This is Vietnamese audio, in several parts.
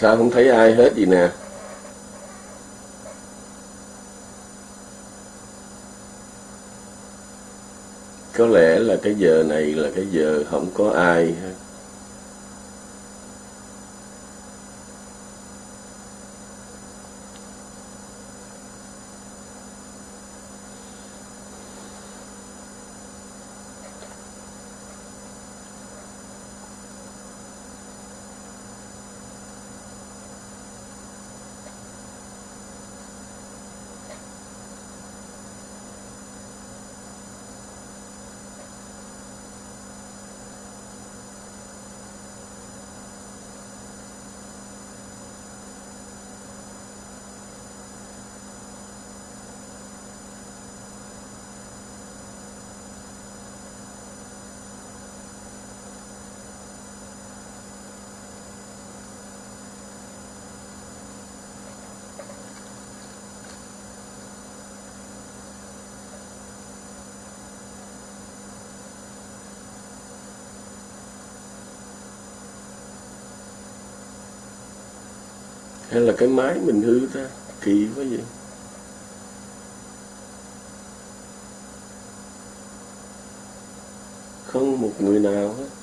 sao không thấy ai hết gì nè? Có lẽ là cái giờ này là cái giờ không có ai hết. Hay là cái máy mình hư ta? Kỳ quá vậy. Không một người nào hết.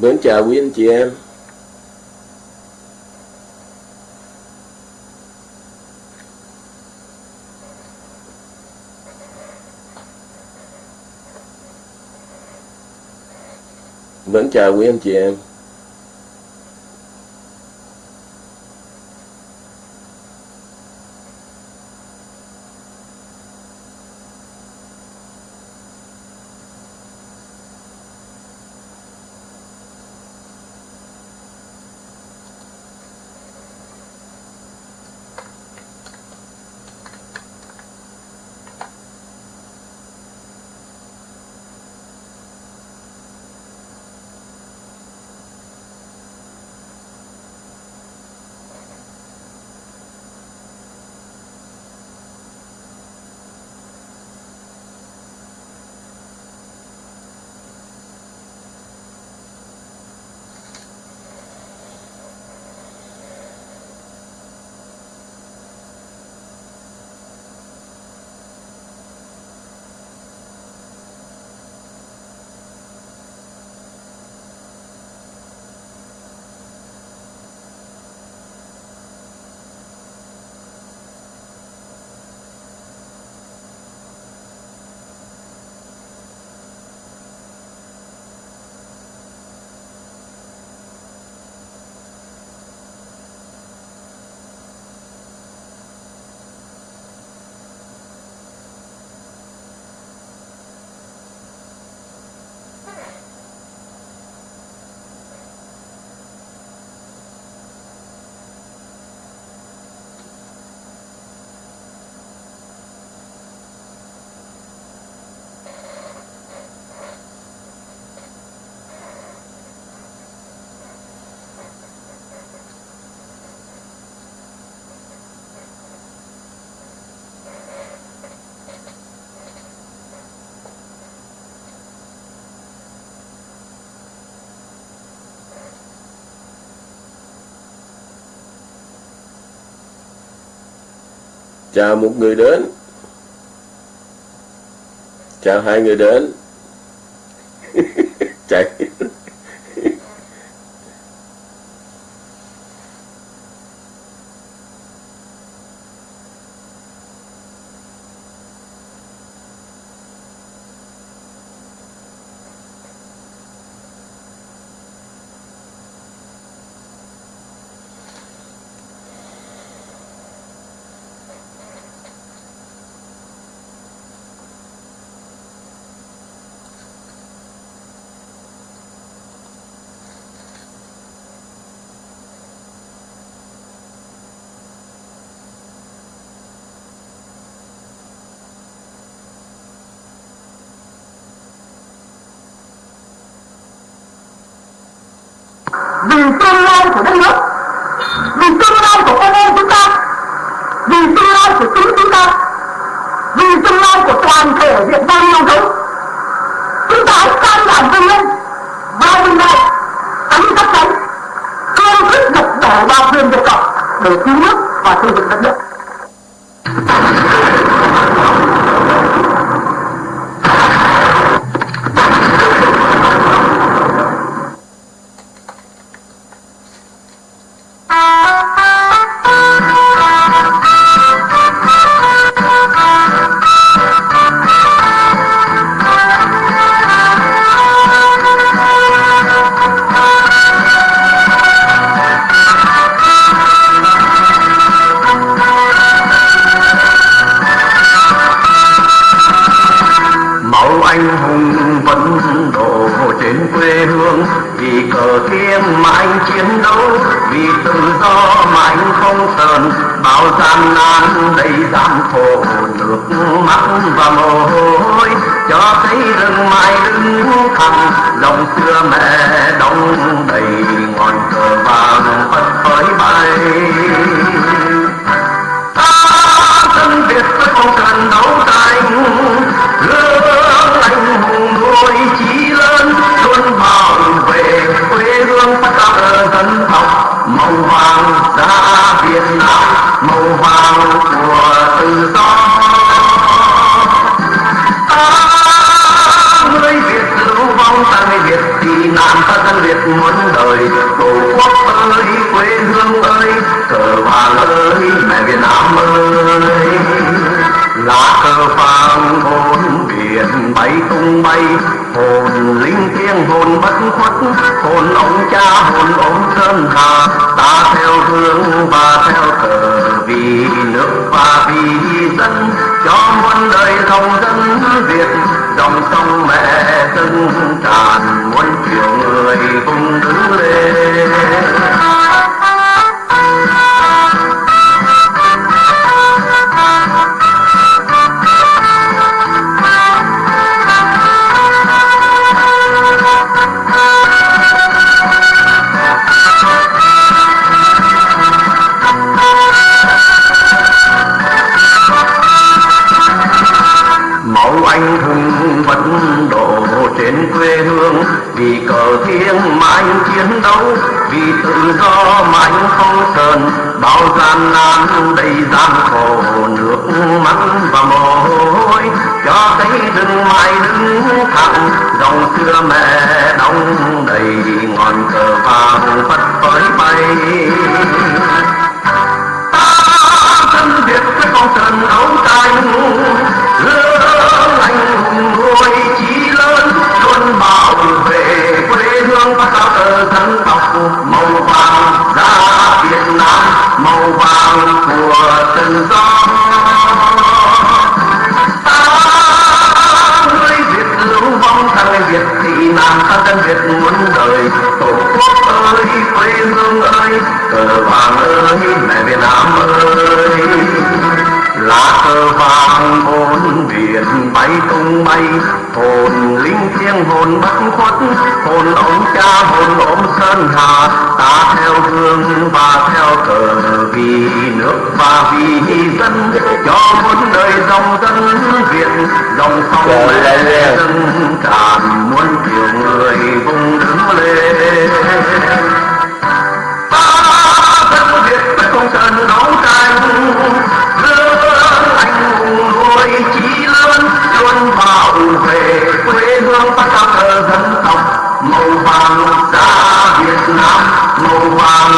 Mến chào quý anh chị em. Mến chào quý anh chị em. chào một người đến. Chào hai người đến. Chạy. vì tương lai của đất nước, vì tương lai của con em chúng ta, vì tương lai của chính chúng ta, vì tương lai của toàn thể việt nam yêu dấu chúng ta hãy can đảm vươn lên, và vươn lại tấm tắc đánh cương quyết độc đổ vào quyền việt cộng để cứu nước và xây dựng đất nước. mẹ đông đầy ngọn cờ vàng bay tung bay hồn linh thiêng hồn bất khuất. Hồn ông cha hồn ông sơn hà ta theo hương và theo cờ vì nước và vì dân. Cho muôn đời dòng dân việt dòng sông dân tràn muôn kiểu người vùng đứng. huệ quê hương ta cao dân tộc màu vàng da việt nam màu vàng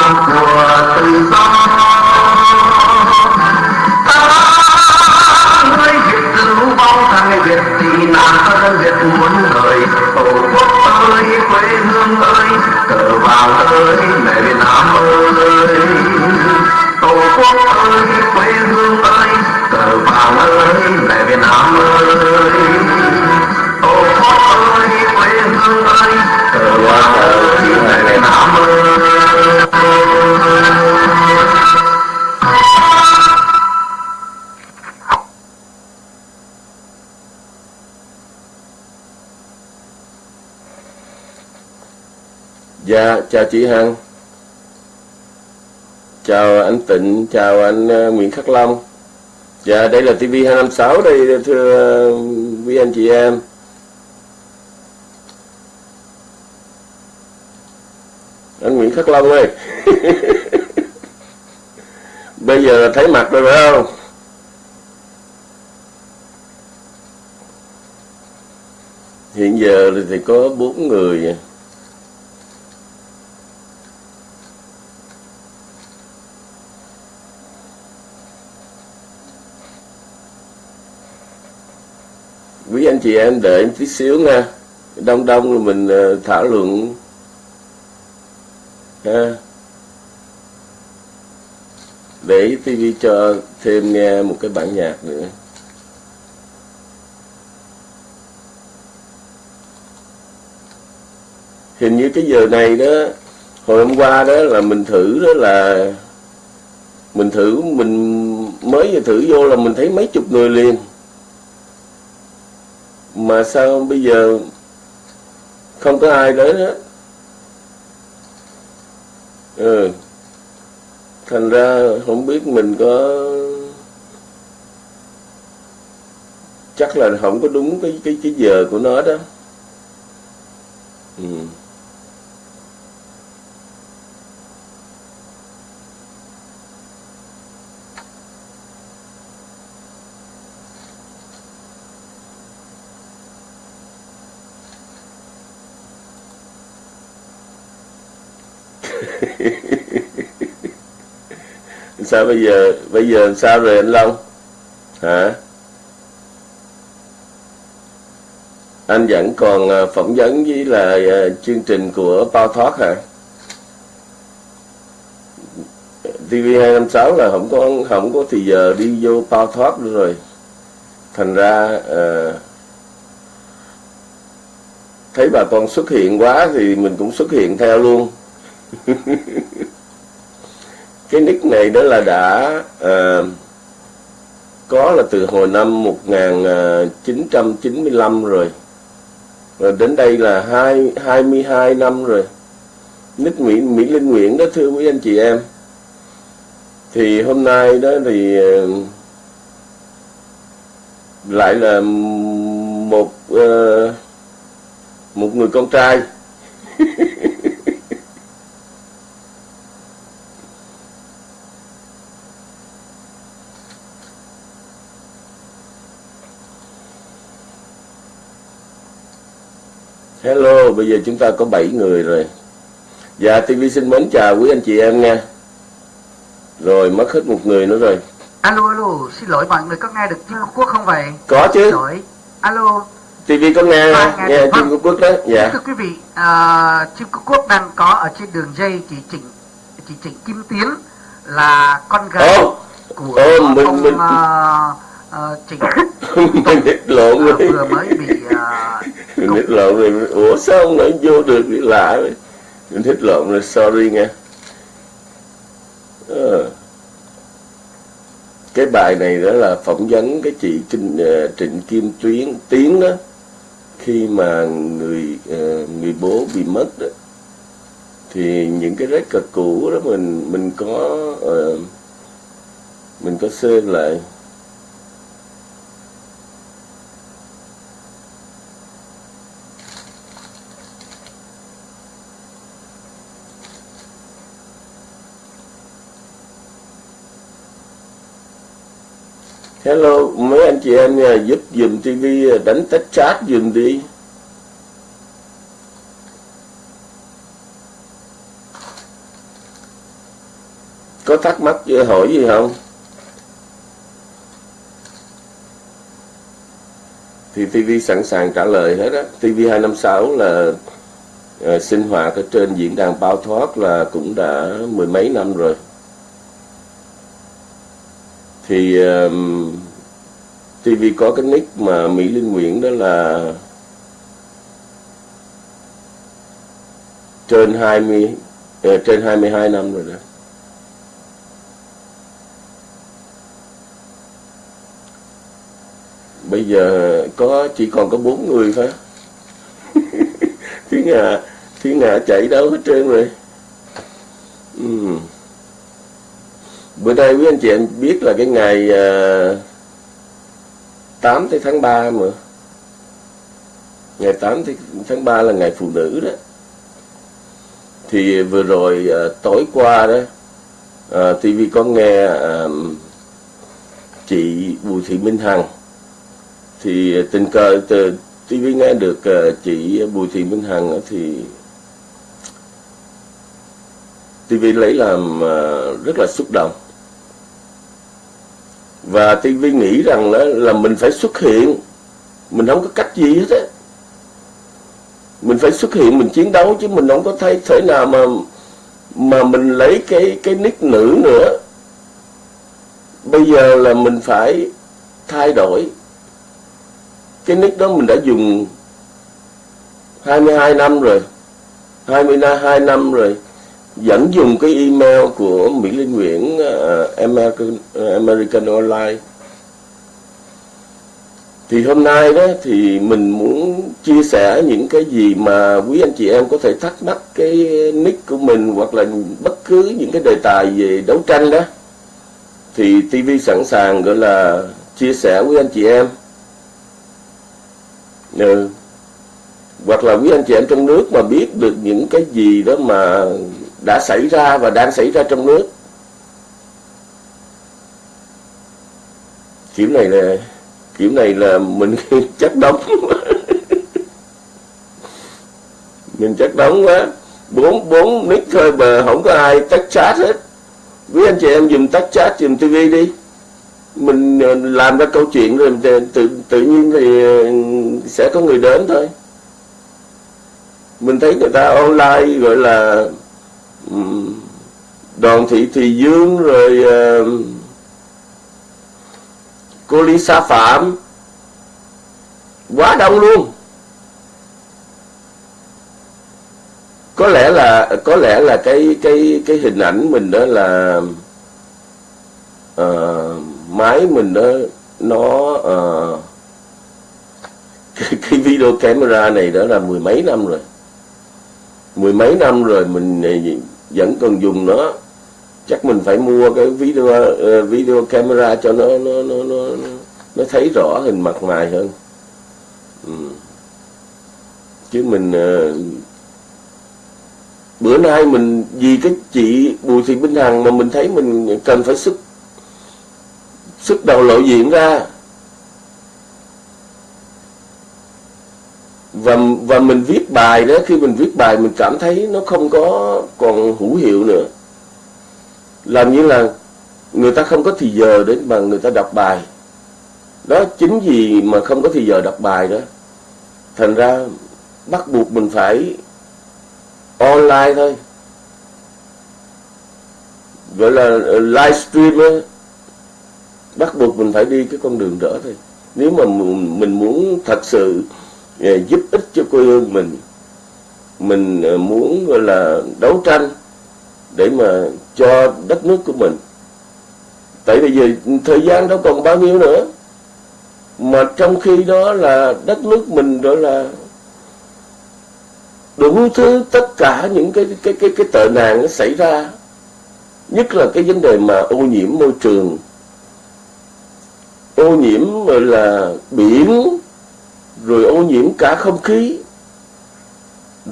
Dạ, chào chị Hằng. Chào anh Tịnh, chào anh ờ, Nguyễn Khắc Long. Dạ, đây là TV256 đây thưa ờ, quý anh chị em. Anh Nguyễn Khắc Long ơi. Bây giờ thấy mặt rồi phải không? Hiện giờ thì có bốn người chị em, đợi em tí xíu nha. Đông đông rồi mình ờ, thảo luận. Ha. Để tivi cho thêm nghe một cái bản nhạc nữa. Hình như cái giờ này đó, hồi hôm qua đó là mình thử đó là mình thử, mình mới vừa thử vô là mình thấy mấy chục người liền mà sao bây giờ không có ai đến hết ừ. thành ra không biết mình có chắc là không có đúng cái cái cái giờ của nó đó ừ sao bây giờ bây giờ sao rồi anh Long? Hả? Anh vẫn còn à, phỏng vấn với là chương trình của Bao Thoát hả? TV256 là không có không có thì giờ đi vô Bao Thoát nữa rồi. Thành ra uh, thấy bà con xuất hiện quá thì mình cũng xuất hiện theo luôn. cái nick này đó là đã uh, có là từ hồi năm 1995 rồi. Rồi đến đây là hai 22 năm rồi. Nick Mỹ Mỹ Linh Nguyễn đó thưa quý anh chị em. Thì hôm nay đó thì uh, lại là một uh, một người con trai. Hello, bây giờ chúng ta có 7 người rồi. Dạ, TV xin mến chào quý anh chị em nha. Rồi, mất hết một người nữa rồi. Alo, alo, xin lỗi mọi người có nghe được chim Quốc không vậy? Có chứ. Xin lỗi. Alo. TV có nghe, À, nghe nghe. Trung Vâng. Quốc đó. Dạ. Thưa quý vị, à, chim Quốc đang có ở trên đường dây chị Trịnh chị Trịnh Kim Tiến là con gái Ồ, của ồ, mình- ông mình- à, à, Trịnh mình lộn à, rồi. vừa mới bị à, mình hít lộn rồi. Ủa sao ông lại vô được bị lạ vậy? Mình thích lộn rồi, sorry nha. à. Cái bài này đó là phỏng vấn cái chị Trịnh, ờ, Trịnh Kim Tuyến Tiến đó khi mà người ờ, người bố bị mất đó thì những cái record cũ đó mình mình có mình có save lại Hello mấy anh chị em nha, giúp dùm TV đánh tách chat dùm đi. Có thắc mắc gì, hỏi gì không? Thì TV sẵn sàng trả lời hết á. TV256 là uh, sinh hoạt ở trên diễn đàn bao thoát là cũng đã mười mấy năm rồi. Thì um, TV có cái nick mà Mỹ Linh Nguyễn đó là trên 20 uh, ờ, trên 22 năm rồi đó. Bây giờ có chỉ còn có bốn người thôi. Tiếng à, thiên hạ chạy đâu hết trơn rồi ừ bữa nay quý anh chị em biết là cái ngày ờ, uh, 8 tới tháng 3 mà. Ngày 8 tháng 3 là ngày phụ nữ đó. Thì vừa rồi uh, tối qua đó ờ, uh, à, TV có nghe uh, chị Bùi Thị Minh Hằng. Thì tình cờ từ TV nghe được uh, chị Bùi Thị Minh Hằng thì TV lấy làm uh, rất là xúc động và TV nghĩ rằng đó là mình phải xuất hiện. Mình không có cách gì hết á. Mình phải xuất hiện, mình chiến đấu, chứ mình không có thấy thể nào mà mà mình lấy cái cái nick nữ nữa. Bây giờ là mình phải thay đổi. Cái nick đó mình đã dùng 22 năm rồi. 22 năm rồi vẫn dùng cái email của Mỹ Linh Nguyễn uh, American, uh, American Online. Thì hôm nay đó thì mình muốn chia sẻ những cái gì mà quý anh chị em có thể thắc mắc cái nick của mình hoặc là bất cứ những cái đề tài về đấu tranh đó. Thì TV sẵn sàng gọi là chia sẻ với anh chị em. Ừ. hoặc là quý anh chị em trong nước mà biết được những cái gì đó mà đã xảy ra và đang xảy ra trong nước. Kiểu này là, kiểu này là mình chắc đóng mình chắc đóng quá. Bốn bốn nick thôi mà không có ai tắt chat hết. Quý anh chị em dùng tắt chat, dùng tv đi. Mình ờ, làm ra câu chuyện rồi tự tự nhiên thì, sẽ có người đến thôi. Mình thấy người ta online gọi là đoàn thị thị dương rồi uh, cô Lisa Phạm. Quá đông luôn. Có lẽ là có lẽ là cái cái cái hình ảnh mình đó là uh, máy mình đó nó uh, cái, cái video camera này đó là mười mấy năm rồi. Mười mấy năm rồi mình vẫn còn dùng nó chắc mình phải mua cái video uh, video camera cho nó nó nó nó nó thấy rõ hình mặt mày hơn. Ừ. chứ mình uh, bữa nay mình vì cái chị Bùi Thị Minh Hằng mà mình thấy mình cần phải sức sức đầu lộ diện ra. Và và mình viết bài đó khi mình viết bài mình cảm thấy nó không có còn hữu hiệu nữa. Làm như là người ta không có thì giờ để mà người ta đọc bài. Đó chính vì mà không có thì giờ đọc bài đó. Thành ra bắt buộc mình phải online thôi. Gọi là ờ, livestream ấy, bắt buộc mình phải đi cái con đường đó thôi. Nếu mà mình muốn thật sự Ờ, giúp ích cho quê hương mình. Mình ờ, muốn, gọi là, đấu tranh để mà cho đất nước của mình. Tại bây giờ thời gian đâu còn bao nhiêu nữa. Mà trong khi đó là đất nước mình đó là, đủ thứ tất cả những cái cái cái cái tệ nạn nó xảy ra. Nhất là cái vấn đề mà ô nhiễm môi trường. Ô nhiễm rồi là, biển rồi ô nhiễm cả không khí.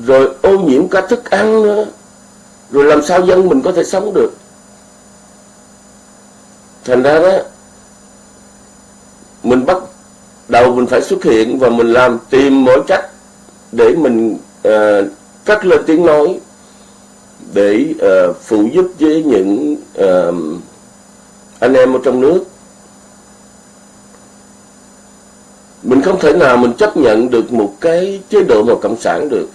Rồi ô nhiễm cả thức ăn nữa. Rồi làm sao dân mình có thể sống được? Thành ra đó mình bắt đầu mình phải xuất hiện và mình làm tìm mọi cách để mình uh, cất lên tiếng nói để uh, phụ giúp với những uh, anh em ở trong nước. Mình không thể nào mình chấp nhận được một cái chế độ mà cộng sản được.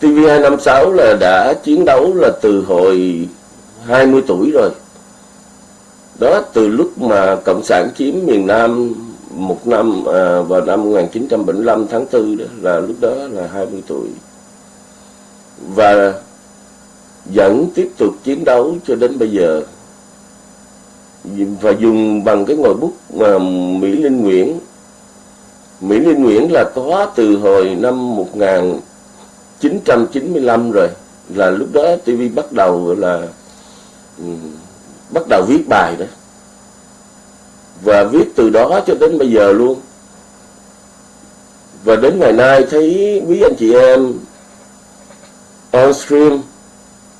TV256 là đã chiến đấu là từ hồi 20 tuổi rồi. Đó từ lúc mà cộng sản chiếm miền Nam một năm à, vào năm 1975 tháng 4 đó là lúc đó là 20 tuổi. Và vẫn tiếp tục chiến đấu cho đến bây giờ và dùng bằng cái ngòi bút mà Mỹ Linh Nguyễn. Mỹ Linh Nguyễn là có từ hồi năm 1995 rồi, là lúc đó TV bắt đầu là ừ, bắt đầu viết bài đó. Và viết từ đó cho đến bây giờ luôn. Và đến ngày nay thấy quý anh chị em on stream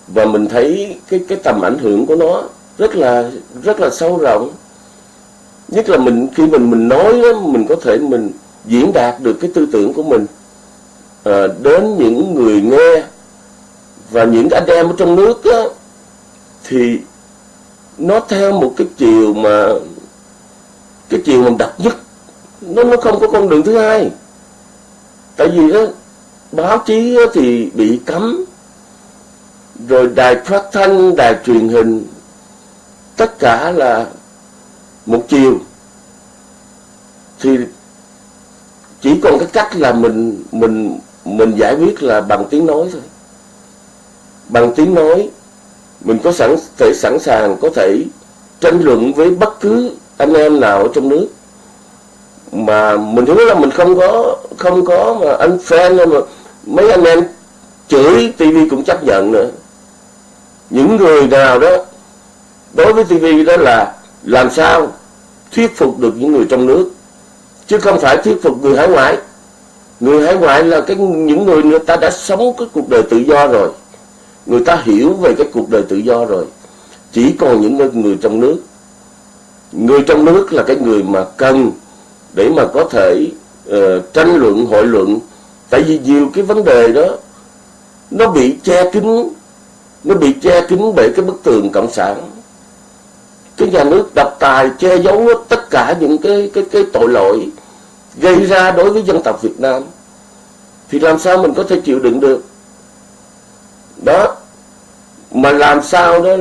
và mình thấy cái cái tầm ảnh hưởng của nó rất là rất là sâu rộng. Nhất là mình khi mình mình nói đó, mình có thể mình diễn đạt được cái tư tưởng của mình à, đến những người nghe và những anh em ở trong nước đó, thì nó theo một cái chiều mà cái chiều mà đặc nhất. Nó nó không có con đường thứ hai. Tại vì đó báo chí thì bị cấm rồi đài phát thanh đài truyền hình tất cả là một chiều. Thì chỉ còn cái cách là mình mình mình giải quyết là bằng tiếng nói thôi. Bằng tiếng nói, mình có sẵn, thể sẵn sàng, có thể tranh luận với bất cứ anh em nào ở trong nước. Mà mình hứa là mình không có không có mà anh fan mà mấy anh em chửi tivi cũng chấp nhận nữa. Những người nào đó đối với TV đó là làm sao thuyết phục được những người trong nước chứ không phải thuyết phục người hải ngoại. Người hải ngoại là cái những người người ta đã sống cái cuộc đời tự do rồi. Người ta hiểu về cái cuộc đời tự do rồi. Chỉ còn những người trong nước. Người trong nước là cái người mà cần để mà có thể uh, tranh luận hội luận. Tại vì nhiều cái vấn đề đó nó bị che kín nó bị che kín bởi cái bức tường cộng sản cái nhà nước độc tài che giấu tất cả những cái cái cái tội lỗi gây ra đối với dân tộc Việt Nam thì làm sao mình có thể chịu đựng được? Đó mà làm sao đó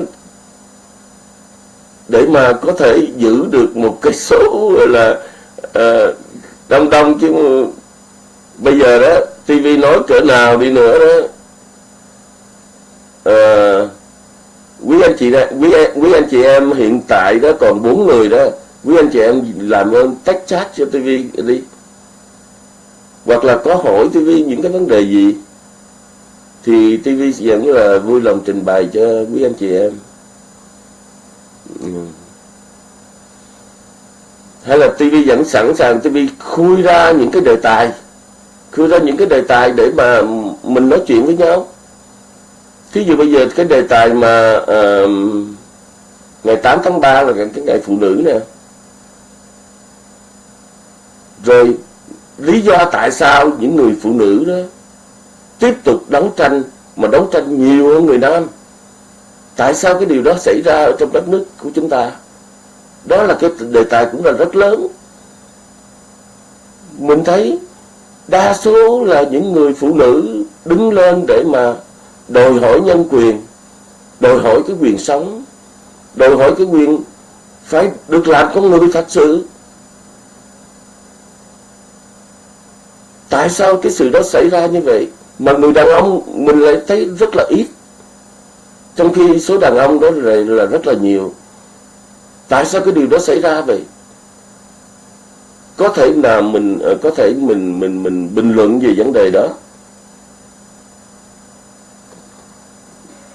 để mà có thể giữ được một cái số là uh, đông đông chứ bây giờ đó TV nói cỡ nào đi nữa đó uh, anh chị đó, quý quý anh chị em hiện tại đó còn bốn người đó quý anh chị em làm ơn tách chat cho TV đi. Hoặc là có hỏi TV những cái vấn đề gì thì TV vẫn là vui lòng trình bày cho quý anh chị em. Ừ. hay là TV vẫn sẵn sàng TV khui ra những cái đề tài khui ra những cái đề tài để mà mình nói chuyện với nhau thí dụ bây giờ cái đề tài mà uh, ngày 8 tháng 3 là cái ngày phụ nữ nè. Rồi lý do tại sao những người phụ nữ đó tiếp tục đấu tranh mà đấu tranh nhiều hơn người nam? Tại sao cái điều đó xảy ra ở trong đất nước của chúng ta? Đó là cái đề tài cũng là rất lớn. Mình thấy đa số là những người phụ nữ đứng lên để mà đòi hỏi nhân quyền đòi hỏi cái quyền sống đòi hỏi cái quyền phải được làm con người thật sự. Tại sao cái sự đó xảy ra như vậy? Mà người đàn ông mình lại thấy rất là ít. Trong khi số đàn ông đó là, là rất là nhiều. Tại sao cái điều đó xảy ra vậy? Có thể là mình có thể mình mình mình bình luận về vấn đề đó.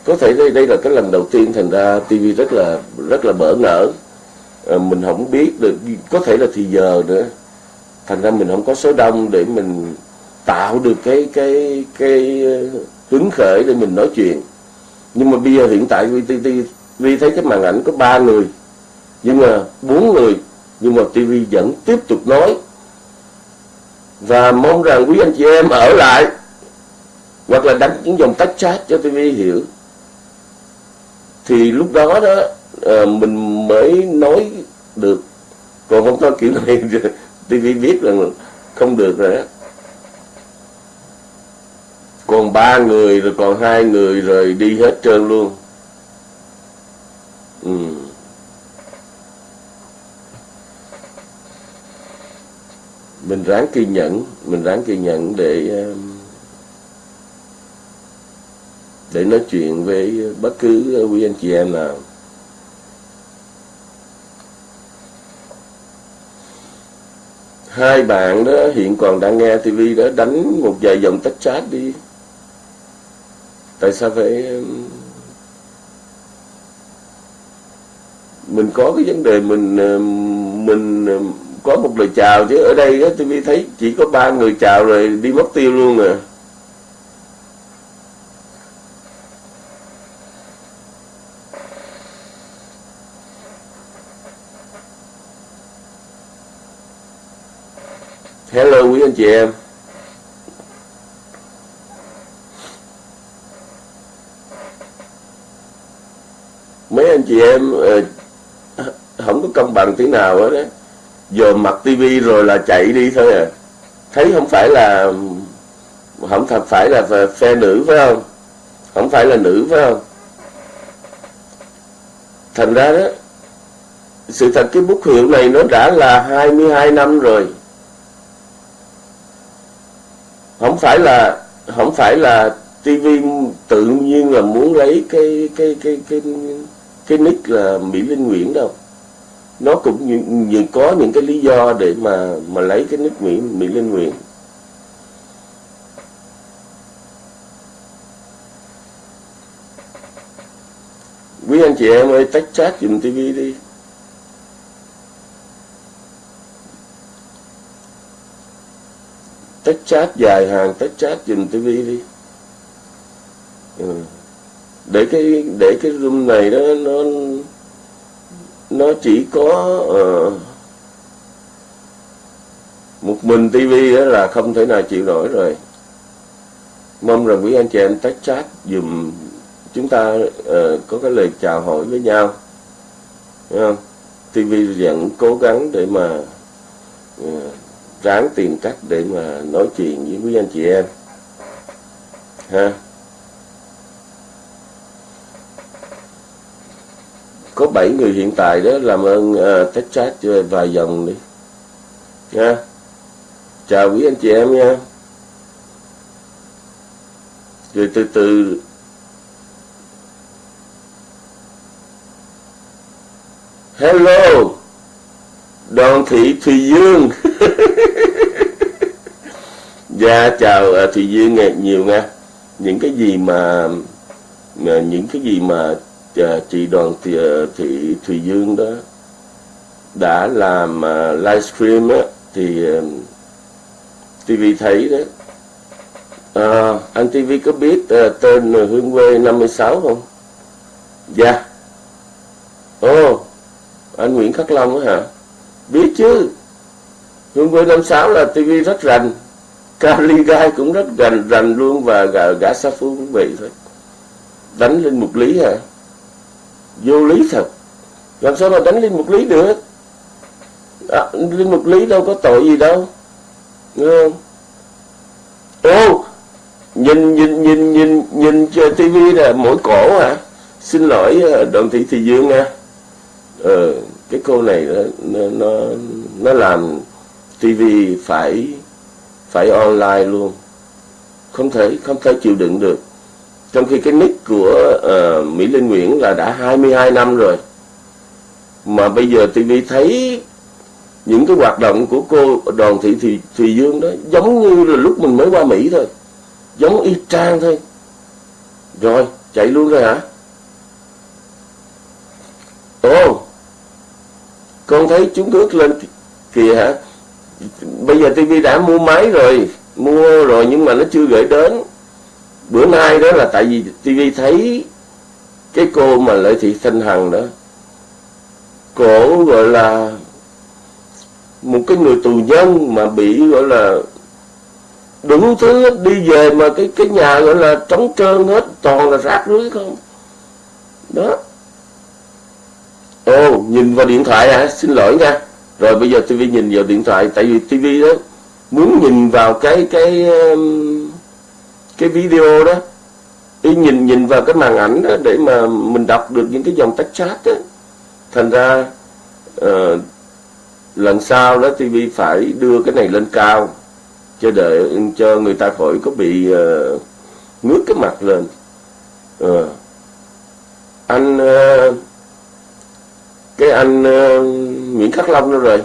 Có thể đây đây là cái lần đầu tiên thành ra TV rất là rất là bỡ ngỡ. À, mình không biết được có thể là thì giờ nữa. Thành ra mình không có số đông để mình tạo được cái cái cái ờ, hứng khởi để mình nói chuyện. Nhưng mà bây giờ hiện tại vi vi thấy cái màn ảnh có ba người nhưng mà bốn người nhưng mà TV vẫn tiếp tục nói. Và mong rằng quý anh chị em ở lại hoặc là đánh những dòng tách chat cho TV hiểu thì lúc đó đó à, mình mới nói được. Còn không có kiểu này TV biết rằng không được rồi đó. Còn ba người rồi còn hai người rồi đi hết trơn luôn. Ừ. mình ráng kiên nhẫn mình ráng kiên nhẫn để uh, để nói chuyện với bất cứ quý anh chị em nào. Hai bạn đó hiện còn đang nghe tivi đó, đánh một vài dòng tách chat đi. Tại sao phải mình có cái vấn đề mình mình có một lời chào chứ. Ở đây á tivi thấy chỉ có ba người chào rồi đi mất tiêu luôn à Hello quý anh chị em. Mấy anh chị em ờ, Không có công bằng tí nào hết đấy dòm mặt tivi rồi là chạy đi thôi à. Thấy không phải là, Không thật phải là phe nữ phải không? Không phải là nữ phải không? Thành ra đó, Sự thật cái bút hiệu này nó đã là 22 năm rồi. Không phải là không phải là TV tự nhiên là muốn lấy cái cái cái cái cái nick là Mỹ Linh Nguyễn đâu. Nó cũng như, như có những cái lý do để mà mà lấy cái nick Mỹ Mỹ Linh Nguyễn. Quý anh chị em ơi tách chat dùm TV đi. Tách chat dài hàng tách chat dùm tivi đi ừ. để cái để cái room này đó nó nó chỉ có uh, một mình tivi đó là không thể nào chịu nổi rồi mong rằng quý anh chị em tách chat dùm chúng ta uh, có cái lời chào hỏi với nhau Thấy không? TV vẫn cố gắng để mà uh, ráng tìm cách để mà nói chuyện với quý anh chị em. Ha? Có 7 người hiện tại đó làm ơn uh, test chat cho vài dòng đi. Nha chào quý anh chị em nha. Rồi từ từ. Hello! Đoàn thị thùy dương dạ chào à, thùy dương nghe nhiều nha những cái gì mà những cái gì mà à, chị đoàn thị, à, thị thùy dương đó đã làm livestream á thì TV thấy đó à, anh TV có biết tên Hương Quê 56 không? Dạ. Ồ, oh, anh Nguyễn Khắc Long á hả? Biết chứ. Hương quê năm sáu là tv rất rành. Cali Guy cũng rất rành rành luôn và gã, gã sa phu cũng vậy thôi. Đánh lên một lý hả? Vô lý thật. Làm sao mà đánh lên một lý được? À, lên một lý đâu có tội gì đâu. Nghe không? Ô nhìn nhìn nhìn nhìn nhìn TV tivi là mỗi cổ hả? Xin lỗi ờ, đoàn thị thị dương nha. Ờ cái cô này nó nó nó làm TV phải phải online luôn. Không thể không thể chịu đựng được. Trong khi cái nick của uh, Mỹ Linh Nguyễn là đã 22 năm rồi. Mà bây giờ TV thấy những cái hoạt động của cô đoàn thị Thùy, Thùy Dương đó giống như là lúc mình mới qua Mỹ thôi. Giống y chang thôi. Rồi chạy luôn rồi hả? Ồ con thấy chúng bước lên kìa hả? Bây giờ tivi đã mua máy rồi, mua rồi nhưng mà nó chưa gửi đến. Bữa nay đó là tại vì tivi thấy cái cô mà lợi thị thanh hằng đó, cổ gọi là một cái người tù nhân mà bị gọi là đủ thứ đi về mà cái cái nhà gọi là trống trơn hết, toàn là rác rưới không? Đó. Ồ, nhìn vào điện thoại hả? Xin lỗi nha. Rồi bây giờ TV nhìn vào điện thoại tại vì TV đó muốn nhìn vào cái cái um, cái video đó đi nhìn nhìn vào cái màn ảnh đó để mà mình đọc được những cái dòng text chat đó. Thành ra uh, lần sau đó TV phải đưa cái này lên cao cho để cho người ta khỏi có bị uh, ngước cái mặt lên. Uh, anh uh, cái anh uh, Nguyễn Khắc Long đó rồi?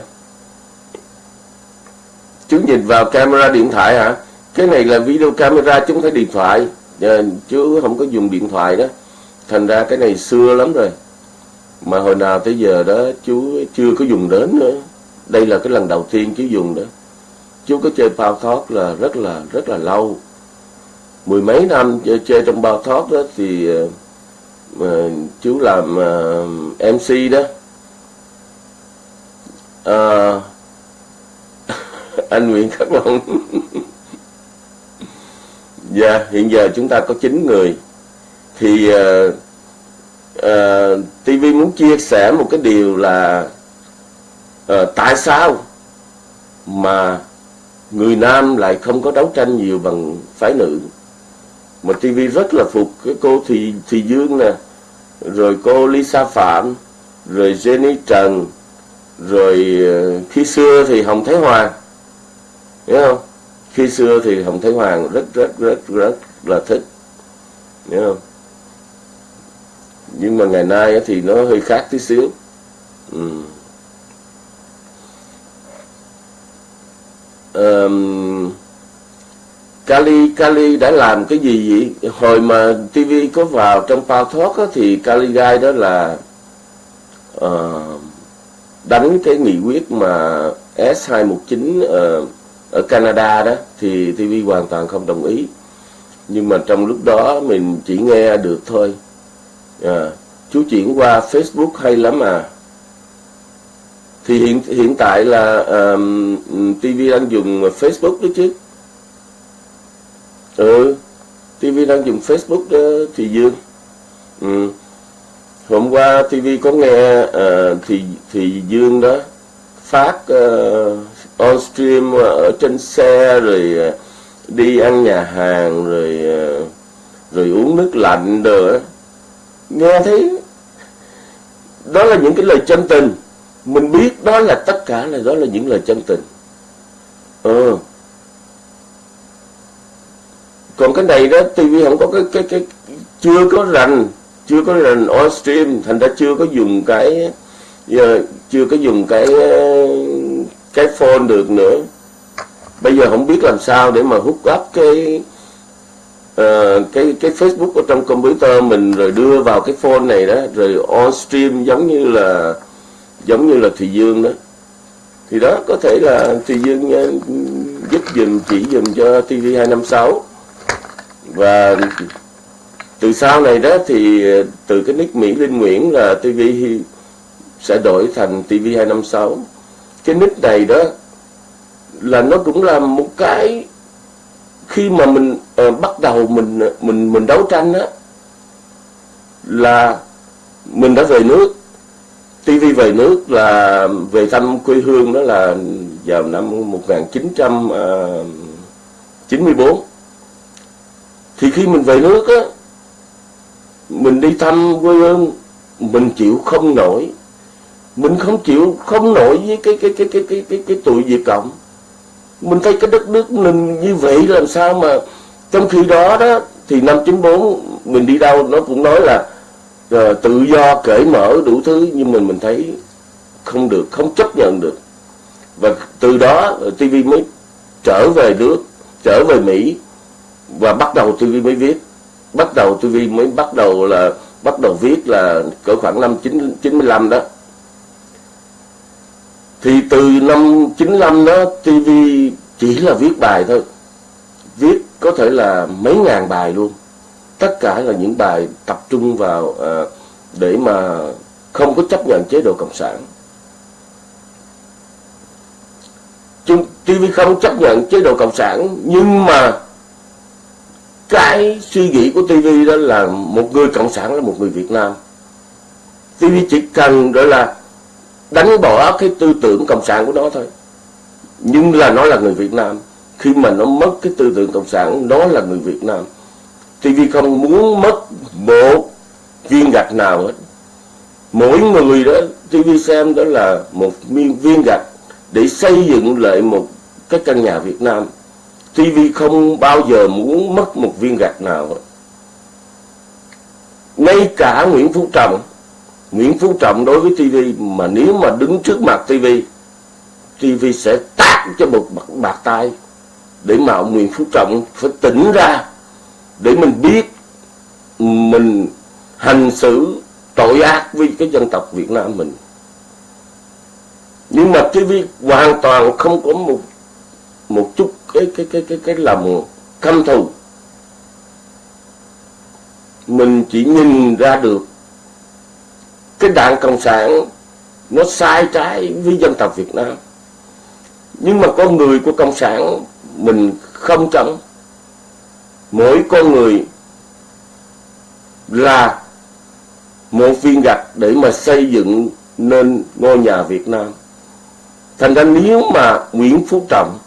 Chú nhìn vào camera điện thoại hả? Cái này là video camera chúng thấy điện thoại. Chứ chú không có dùng điện thoại đó. Thành ra cái này xưa lắm rồi. Mà hồi nào tới giờ đó chú chưa có dùng đến nữa. Đây là cái lần đầu tiên chú dùng đó. Chú có chơi bao thoát là rất là rất là lâu. Mười mấy năm chơi, chơi trong bao thoát đó thì ờ, mà chú làm uh, MC đó à, anh Nguyễn Khắc Long Dạ, hiện giờ chúng ta có 9 người. Thì ờ, ờ, uh, uh, TV muốn chia sẻ một cái điều là uh, tại sao mà người nam lại không có đấu tranh nhiều bằng phái nữ. Mà TV rất là phục cái cô Thị Thị Dương nè, rồi cô Lisa Phạm, rồi Jenny Trần, rồi ờ, khi xưa thì Hồng Thái Hoàng. Hiểu không? khi xưa thì hồng thái hoàng rất rất rất rất là thích hiểu không nhưng mà ngày nay thì nó hơi khác tí xíu ừ. um, Kali Kali đã làm cái gì vậy? Hồi mà TV có vào trong Power Talk á, thì Kali Guy đó là uh, đánh cái nghị quyết mà S219 uh, ờ, ở Canada đó thì TV hoàn toàn không đồng ý. Nhưng mà trong lúc đó mình chỉ nghe được thôi. À, chú chuyển qua Facebook hay lắm à. Thì hiện hiện tại là um, TV đang dùng Facebook đó chứ. Ừ TV đang dùng Facebook đó thì Dương. Ừ hôm qua TV có nghe uh, thì thì Dương đó phát uh, on stream ở trên xe rồi ờ, đi ăn nhà hàng rồi rồi uống nước lạnh rồi nghe thấy đó là những cái lời chân tình. Mình biết đó là tất cả là đó là những lời chân tình. Ừ. còn cái này đó TV không có cái cái cái chưa có rành chưa có rành on stream thành ra chưa có dùng cái giờ chưa có dùng cái cái phone được nữa. Bây giờ không biết làm sao để mà hút up cái uh, cái cái Facebook ở trong computer mình rồi đưa vào cái phone này đó rồi on stream giống như là giống như là Thùy Dương đó. Thì đó có thể là Thùy Dương ờ, giúp dùm chỉ dùm cho TV256 và từ sau này đó thì ờ, từ cái nick Mỹ Linh Nguyễn là TV sẽ đổi thành TV256 cái nick này đó là nó cũng là một cái khi mà mình uh, bắt đầu mình ờ, mình mình đấu tranh đó là mình đã về nước. TV về nước là về thăm quê hương đó là vào năm 1994 thì khi mình về nước á mình đi thăm quê hương mình chịu không nổi. Mình không chịu không nổi với cái cái cái cái cái cái, cái tụi Việt Cộng. Mình thấy cái đất nước mình như vậy làm sao mà trong khi đó đó thì năm 94 mình đi đâu nó cũng nói là uh, tự do cởi mở đủ thứ nhưng mình mình thấy không được không chấp nhận được. Và từ đó ờ, TV mới trở về nước trở về Mỹ và bắt đầu TV mới viết bắt đầu TV mới bắt đầu là bắt đầu viết là cỡ khoảng năm 9, 95 đó. Thì từ năm 95 đó TV chỉ là viết bài thôi. Viết có thể là mấy ngàn bài luôn. Tất cả là những bài tập trung vào à, để mà không có chấp nhận chế độ cộng sản. Chúng, TV không chấp nhận chế độ cộng sản nhưng mà cái suy nghĩ của TV đó là một người cộng sản là một người Việt Nam. TV chỉ cần đó là đánh bỏ cái tư tưởng cộng sản của nó thôi. Nhưng là nó là người Việt Nam. Khi mà nó mất cái tư tưởng cộng sản, nó là người Việt Nam. TV không muốn mất một viên gạch nào hết. Mỗi người đó TV xem đó là một viên gạch để xây dựng lại một cái căn nhà Việt Nam. TV không bao giờ muốn mất một viên gạch nào hết. Ngay cả Nguyễn Phú Trọng Nguyễn Phú Trọng đối với TV mà nếu mà đứng trước mặt TV TV sẽ tát cho một bạc, bạc tay để mà ông Nguyễn Phú Trọng phải tỉnh ra để mình biết mình hành xử tội ác với cái dân tộc Việt Nam mình. Nhưng mà TV hoàn toàn không có một một chút cái cái cái cái cái lòng căm thù. Mình chỉ nhìn ra được cái đảng cộng sản nó sai trái với dân tộc Việt Nam. Nhưng mà con người của cộng sản mình không chẳng mỗi con người là một viên gạch để mà xây dựng nên ngôi nhà Việt Nam. Thành ra nếu mà Nguyễn Phú Trọng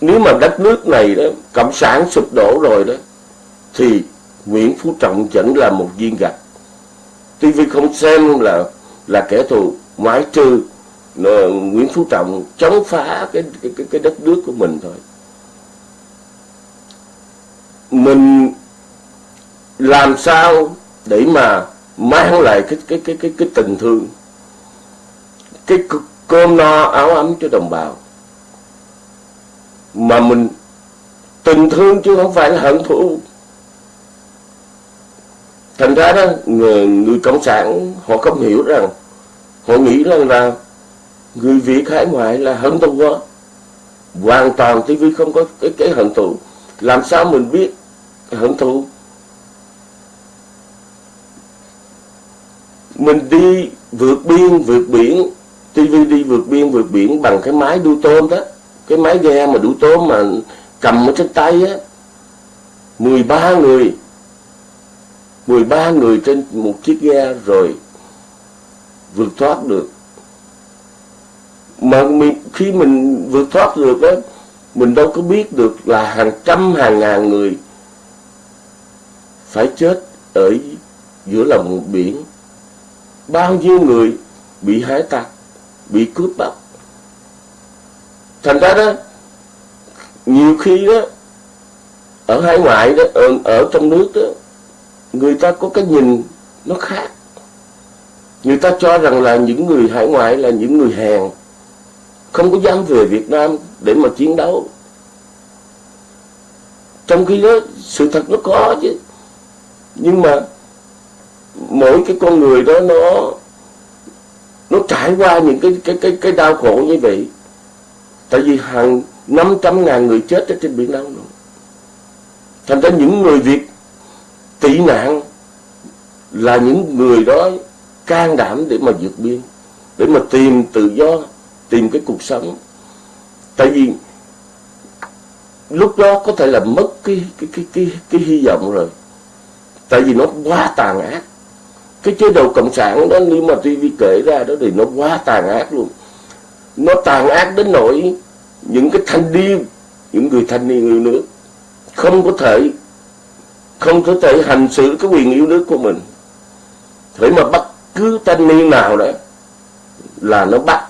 nếu mà đất nước này đó cộng sản sụp đổ rồi đó thì Nguyễn Phú Trọng vẫn là một viên gạch. TV không xem là là kẻ thù mãi trừ Nguyễn Phú Trọng chống phá cái cái, cái đất nước của mình thôi. Mình làm sao để mà mang lại cái cái cái cái cái tình thương cái cơm no áo ấm cho đồng bào? Mà mình tình thương chứ không phải là hận thù. Thành ra đó người, người cộng sản họ không hiểu rằng họ nghĩ rằng là người việt hải ngoại là hận thù quá hoàn toàn TV không có cái cái hận thù. Làm sao mình biết hận thù? Mình đi vượt biên vượt biển TV đi vượt biên vượt biển bằng cái máy đu tôm đó cái máy ghe mà đủ tốn mà cầm ở trên tay á 13 người. 13 người trên một chiếc ghe rồi vượt thoát được. Mà mình, khi mình vượt thoát được á mình đâu có biết được là hàng trăm hàng ngàn người phải chết ở giữa lòng biển. Bao nhiêu người bị hải tặc bị cướp bóc thành ra đó nhiều khi đó ở hải ngoại đó ở, ở trong nước đó người ta có cái nhìn nó khác. Người ta cho rằng là những người hải ngoại là những người hèn không có dám về Việt Nam để mà chiến đấu. Trong khi đó sự thật nó có chứ. Nhưng mà mỗi cái con người đó nó nó trải qua những cái cái cái cái đau khổ như vậy tại vì hàng năm trăm ngàn người chết ở trên biển Đông rồi thành ra những người Việt tị nạn là những người đó can đảm để mà vượt biên, để mà tìm tự do, tìm cái cuộc sống. Tại vì lúc đó có thể là mất cái cái cái cái cái hy vọng rồi. Tại vì nó quá tàn ác. Cái chế độ cộng sản đó, nếu mà TV kể ra đó thì nó quá tàn ác luôn nó tàn ác đến nỗi những cái thanh niên những người thanh niên yêu nước không có thể không có thể hành xử cái quyền yêu nước của mình. Thế mà bắt cứ thanh niên nào đó là nó bắt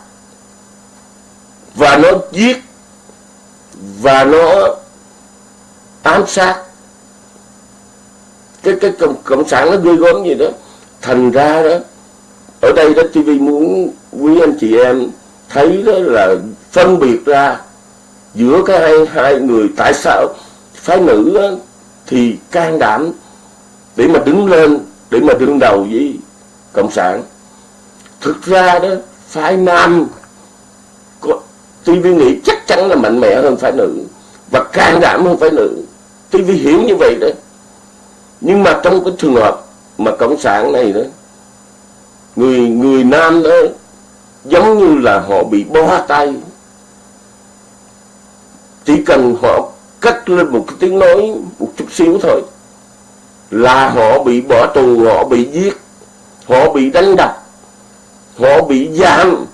và nó giết và nó ám sát. Cái cái cộng, cộng sản nó ghê gớm gì đó. Thành ra đó ở đây đó TV muốn quý anh chị em thấy đó là phân biệt ra giữa cái hai hai người tại sao phái nữ đó, thì can đảm để mà đứng lên để mà đương đầu với cộng sản. Thực ra đó phái nam TV nghĩ chắc chắn là mạnh mẽ hơn phái nữ và can đảm hơn phái nữ. TV hiểu như vậy đó. Nhưng mà trong cái trường hợp mà cộng sản này đó người người nam đó giống như là họ bị bó tay. Chỉ cần họ cắt lên một cái tiếng nói một chút xíu thôi là họ bị bỏ tù, họ bị giết, họ bị đánh đập, họ bị giam,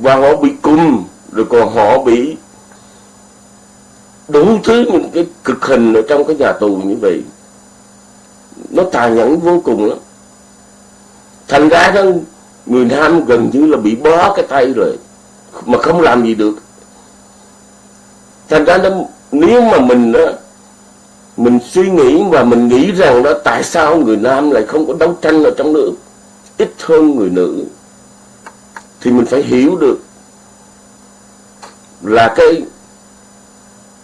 và họ bị cung rồi còn họ bị đủ thứ những cái cực hình ở trong cái nhà tù như vậy. Nó tàn nhẫn vô cùng lắm thành ra đó người nam gần như là bị bó cái tay rồi mà không làm gì được. Thành ra đó nếu mà mình đó, mình suy nghĩ và mình nghĩ rằng đó tại sao người nam lại không có đấu tranh ở trong nước ít hơn người nữ thì mình phải hiểu được là cái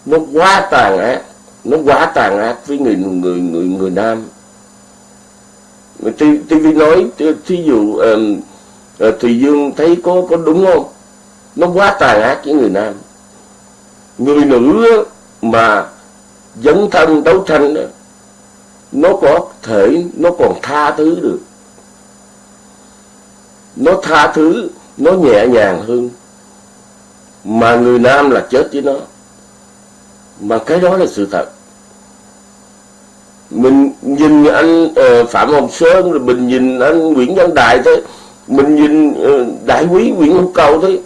nó quá tàn ác nó quá tàn ác với người người người người nam. TV nói thí dụ um, Thùy Dương thấy có có đúng không? Nó quá tàn ác với người nam. Người nữ mà dấn thân đấu tranh nó có thể nó còn tha thứ được. Nó tha thứ nó nhẹ nhàng hơn. Mà người nam là chết với nó. Mà cái đó là sự thật mình nhìn anh uh, phạm hồng sơn rồi mình nhìn anh nguyễn văn đại thôi. Mình nhìn uh, đại quý nguyễn hữu cầu thôi.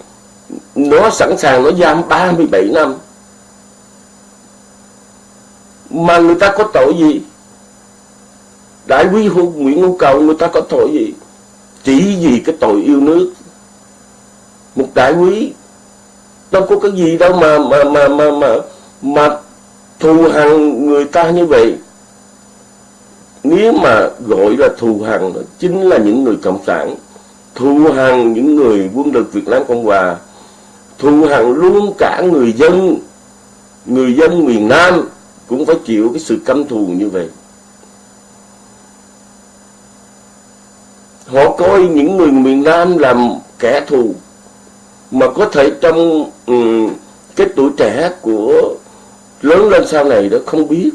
Nó sẵn sàng nó giam 37 năm. Mà người ta có tội gì? Đại quý hữu nguyễn hữu cầu người ta có tội gì? Chỉ vì cái tội yêu nước. Một đại quý đâu có cái gì đâu mà mà mà mà mà, mà thù hằn người ta như vậy nếu mà gọi là thù hằn chính là những người cộng sản thù hằn những người quân lực Việt Nam Cộng Hòa thù hằn luôn cả người dân người dân miền Nam cũng phải chịu cái sự căm thù như vậy. Họ coi những người miền Nam làm kẻ thù mà có thể trong um, cái tuổi trẻ của lớn lên sau này đó không biết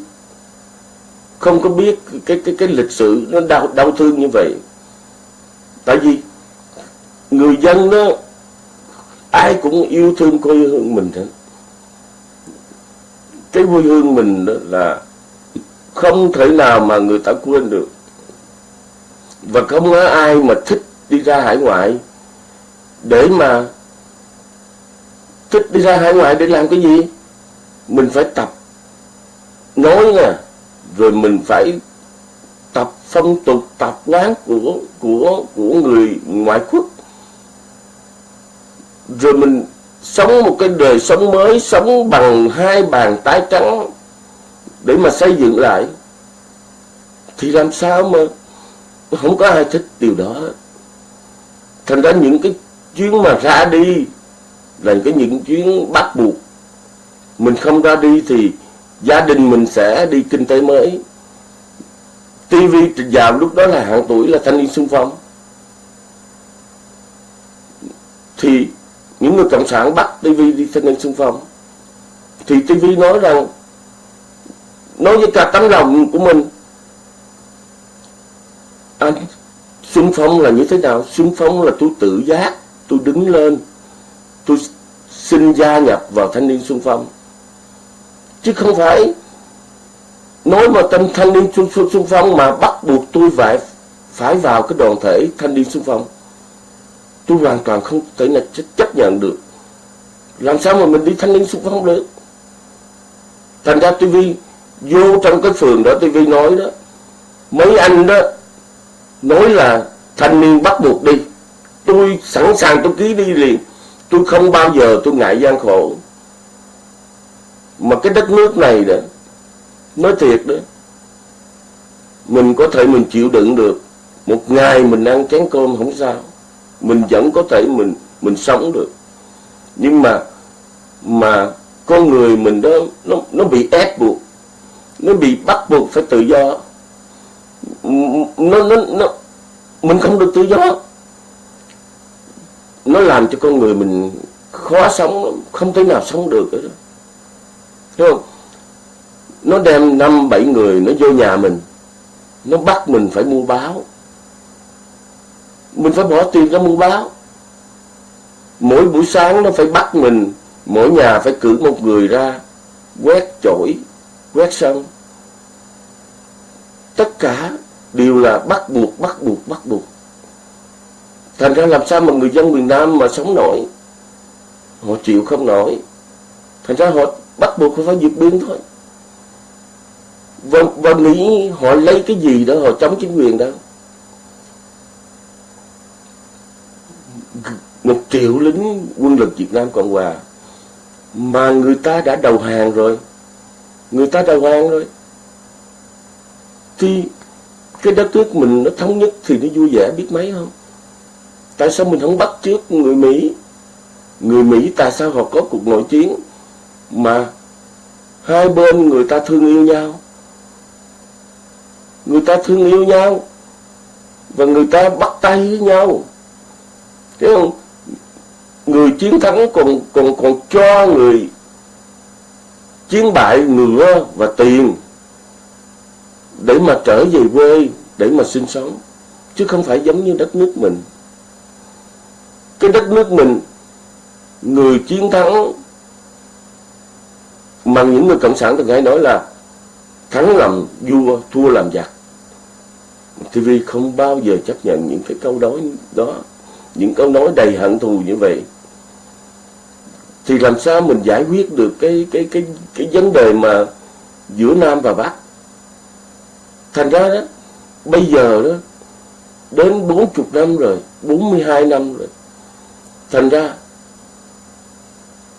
không có biết cái cái cái lịch sử nó đau đau thương như vậy. Tại vì người dân đó, ai cũng yêu thương quê hương mình hết. Cái quê hương mình đó là không thể nào mà người ta quên được. Và không có ai mà thích đi ra hải ngoại để mà thích đi ra hải ngoại để làm cái gì? Mình phải tập, nói nè rồi mình phải tập phong tục, tập quán của của của người ngoại quốc. Rồi mình sống một cái đời sống mới, sống bằng hai bàn tay trắng để mà xây dựng lại. Thì làm sao mà không có ai thích điều đó? Thành ra những cái chuyến mà ra đi là cái những chuyến bắt buộc. Mình không ra đi thì gia đình mình sẽ đi kinh tế mới. TV vào lúc đó là hạng tuổi là thanh niên xung phong. Thì những người cộng sản bắt TV đi thanh niên xung phong. Thì TV nói rằng, nói với cả tấm lòng của mình à, anh xung phong là như thế nào? Xung phong là tôi tự giác, tôi đứng lên, tôi xin gia nhập vào thanh niên xung phong chứ không phải nói mà tâm thanh niên xung, xung, xung phong mà bắt buộc tôi phải phải vào cái đoàn thể thanh niên xung phong. Tôi hoàn toàn không thể là chấp nhận được. Làm sao mà mình đi thanh niên xung phong được? Thành ra TV vô trong cái phường đó TV nói đó mấy anh đó nói là thanh niên bắt buộc đi. Tôi sẵn sàng tôi ký đi liền. Tôi không bao giờ tôi ngại gian khổ mà cái đất nước này đó nói thiệt đó. Mình có thể mình chịu đựng được. Một ngày mình ăn chén cơm không sao. Mình vẫn có thể mình mình sống được. Nhưng mà mà con người mình đó, nó nó bị ép buộc. Nó bị bắt buộc phải tự do. Nó nó nó, mình không được tự do. Nó làm cho con người mình khó sống không thể nào sống được đó. Thấy không? Nó đem năm, bảy người nó vô nhà mình. Nó bắt mình phải mua báo. Mình phải bỏ tiền ra mua báo. Mỗi buổi sáng nó phải bắt mình, mỗi nhà phải cử một người ra, quét chổi, quét sân. Tất cả đều là bắt buộc bắt buộc bắt buộc. Thành ra làm sao mà người dân miền Nam mà sống nổi? Họ chịu không nổi. Thành ra họ bắt buộc phải vượt biên thôi. Và, và nghĩ họ lấy cái gì đó họ chống chính quyền đó. Một triệu lính quân lực Việt Nam Cộng Hòa mà người ta đã đầu hàng rồi. Người ta đầu hàng rồi. Thì cái đất nước mình nó thống nhất thì nó vui vẻ biết mấy không? Tại sao mình không bắt trước người Mỹ? Người Mỹ tại sao họ có cuộc nội chiến? Mà hai bên người ta thương yêu nhau. Người ta thương yêu nhau và người ta bắt tay với nhau. Thấy không? Người chiến thắng còn còn còn cho người chiến bại ngựa và tiền để mà trở về quê, để mà sinh sống, chứ không phải giống như đất nước mình. Cái đất nước mình, người chiến thắng mà những người cộng sản từng hay nói là thắng làm vua, thua làm giặc. TV không bao giờ chấp nhận những cái câu nói đó, những câu nói đầy hận thù như vậy. Thì làm sao mình giải quyết được cái cái cái cái vấn đề mà giữa nam và bắc? Thành ra đó, bây giờ đó, đến 40 năm rồi 42 năm rồi, thành ra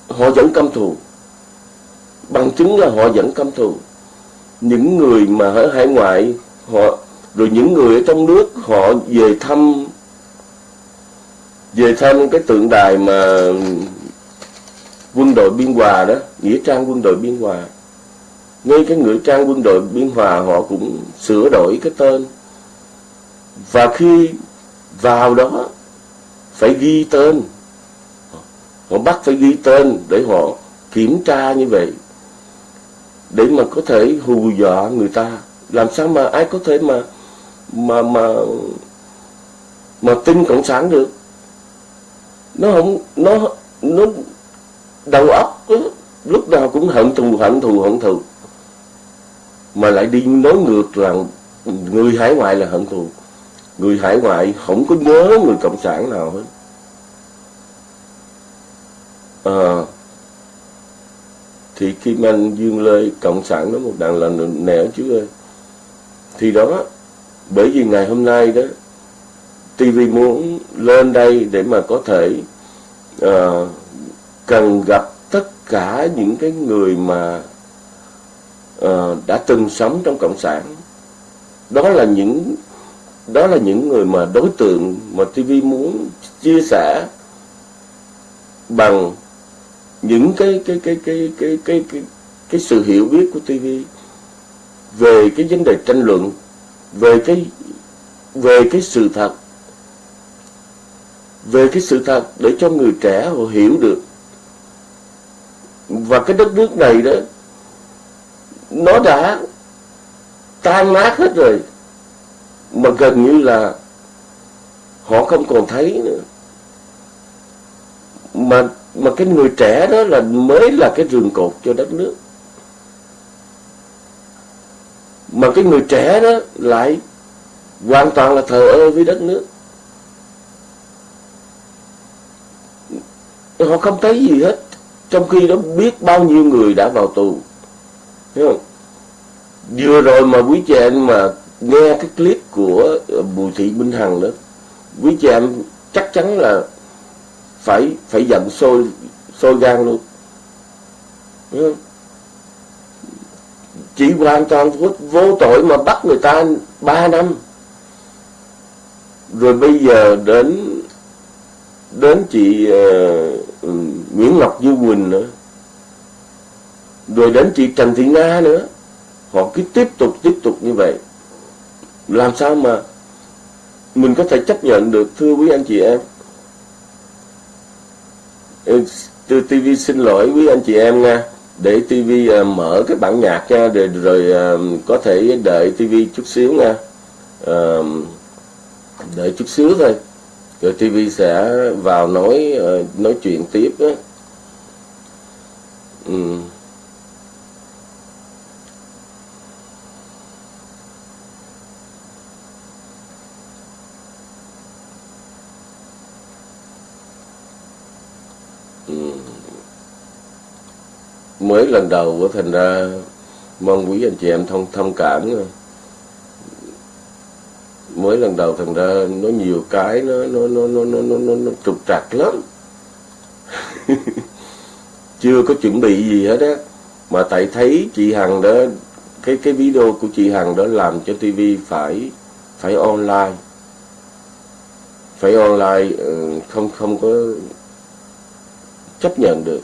họ vẫn căm thù bằng chứng là họ vẫn căm thù. Những người mà ở hải ngoại, họ, rồi những người ở trong nước, họ về thăm về thăm cái tượng đài mà quân đội biên hòa đó, nghĩa trang quân đội biên hòa. Ngay cái nghĩa trang quân đội biên hòa họ cũng sửa đổi cái tên. Và khi vào đó, phải ghi tên. Họ bắt phải ghi tên để họ kiểm tra như vậy để mà có thể hù dọa người ta. Làm sao mà ai có thể mà mà mà mà tin cộng sản được? Nó không nó nó đầu óc lúc nào cũng hận thù hận thù hận thù. Mà lại đi nói ngược là người hải ngoại là hận thù. Người hải ngoại không có nhớ người cộng sản nào hết. À, thì Kim Anh Dương Lê cộng sản nó một đàn là nẻo chứ ơi. Thì đó bởi vì ngày hôm nay đó TV muốn lên đây để mà có thể uh, cần gặp tất cả những cái người mà uh, đã từng sống trong cộng sản. Đó là những đó là những người mà đối tượng mà TV muốn chia sẻ bằng những cái cái cái cái cái cái cái, cái sự hiểu biết của TV về cái vấn đề tranh luận về cái về cái sự thật về cái sự thật để cho người trẻ họ hiểu được. Và cái đất nước này đó nó đã tan nát hết rồi mà gần như là họ không còn thấy nữa. Mà mà cái người trẻ đó là mới là cái rường cột cho đất nước. Mà cái người trẻ đó lại hoàn toàn là thờ ơ với đất nước. Họ không thấy gì hết, trong khi đó biết bao nhiêu người đã vào tù. Thấy không? vừa rồi mà quý chị em mà nghe cái clip của Bùi Thị Minh Hằng đó, quý chị em chắc chắn là phải phải giận sôi sôi gan luôn. Chỉ chị hoàn toàn vô, vô tội mà bắt người ta 3 năm. Rồi bây giờ đến đến chị uh, Nguyễn Ngọc Như Quỳnh nữa. Rồi đến chị Trần Thị Nga nữa. Họ cứ tiếp tục tiếp tục như vậy. Làm sao mà mình có thể chấp nhận được thưa quý anh chị em? TV xin lỗi quý anh chị em nha để TV uh, à, mở cái bản nhạc nha rồi, rồi uh, có thể đợi TV chút xíu nha uh, đợi chút xíu thôi rồi TV sẽ vào nói uh, nói chuyện tiếp đó. Ừ. mới lần đầu của thành ra mong quý anh chị em thông thông cảm. Mới lần đầu thành ra nó nhiều cái nó nó nó nó nó nó, nó, nó trục trặc lắm. Chưa có chuẩn bị gì hết á. Mà tại thấy chị hằng đó cái cái video của chị Hằng đó làm cho TV phải phải online. Phải online ừ, không không có chấp nhận được.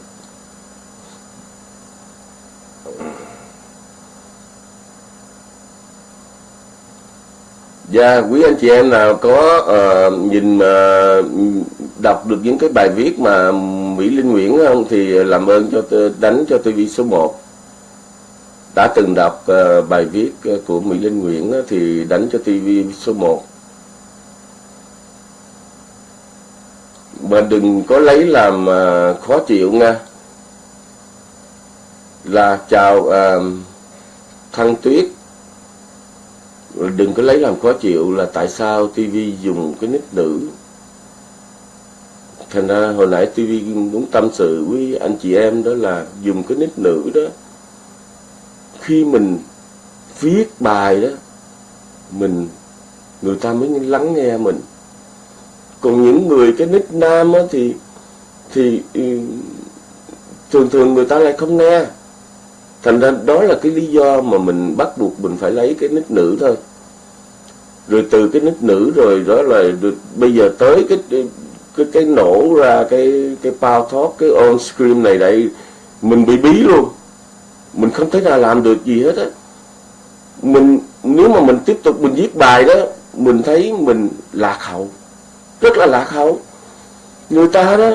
Dạ, quý anh chị em nào có uh, nhìn uh, đọc được những cái bài viết mà Mỹ Linh Nguyễn không thì làm ơn cho đánh cho TV số 1. Đã từng đọc uh, bài viết ờ, của Mỹ Linh Nguyễn thì đánh cho TV số 1. Mà đừng có lấy làm uh, khó chịu nha. Là chào uh, Thăng Tuyết đừng có lấy làm khó chịu là tại sao TV dùng cái nick nữ thành ra hồi nãy TV muốn tâm sự với anh chị em đó là dùng cái nick nữ đó. Khi mình viết bài đó, mình, người ta mới lắng nghe mình. Còn những người cái nick nam á thì thì ừ, thường thường người ta lại không nghe thành ra đó là cái lý do mà mình bắt buộc mình phải lấy cái nít nữ thôi. Rồi từ cái nít nữ rồi đó là được, bây giờ tới cái cái cái nổ ra cái cái power talk cái on screen này đây mình bị bí luôn. Mình không thể nào làm được gì hết á. Mình nếu mà mình tiếp tục mình viết bài đó mình thấy mình lạc hậu rất là lạc hậu. Người ta đó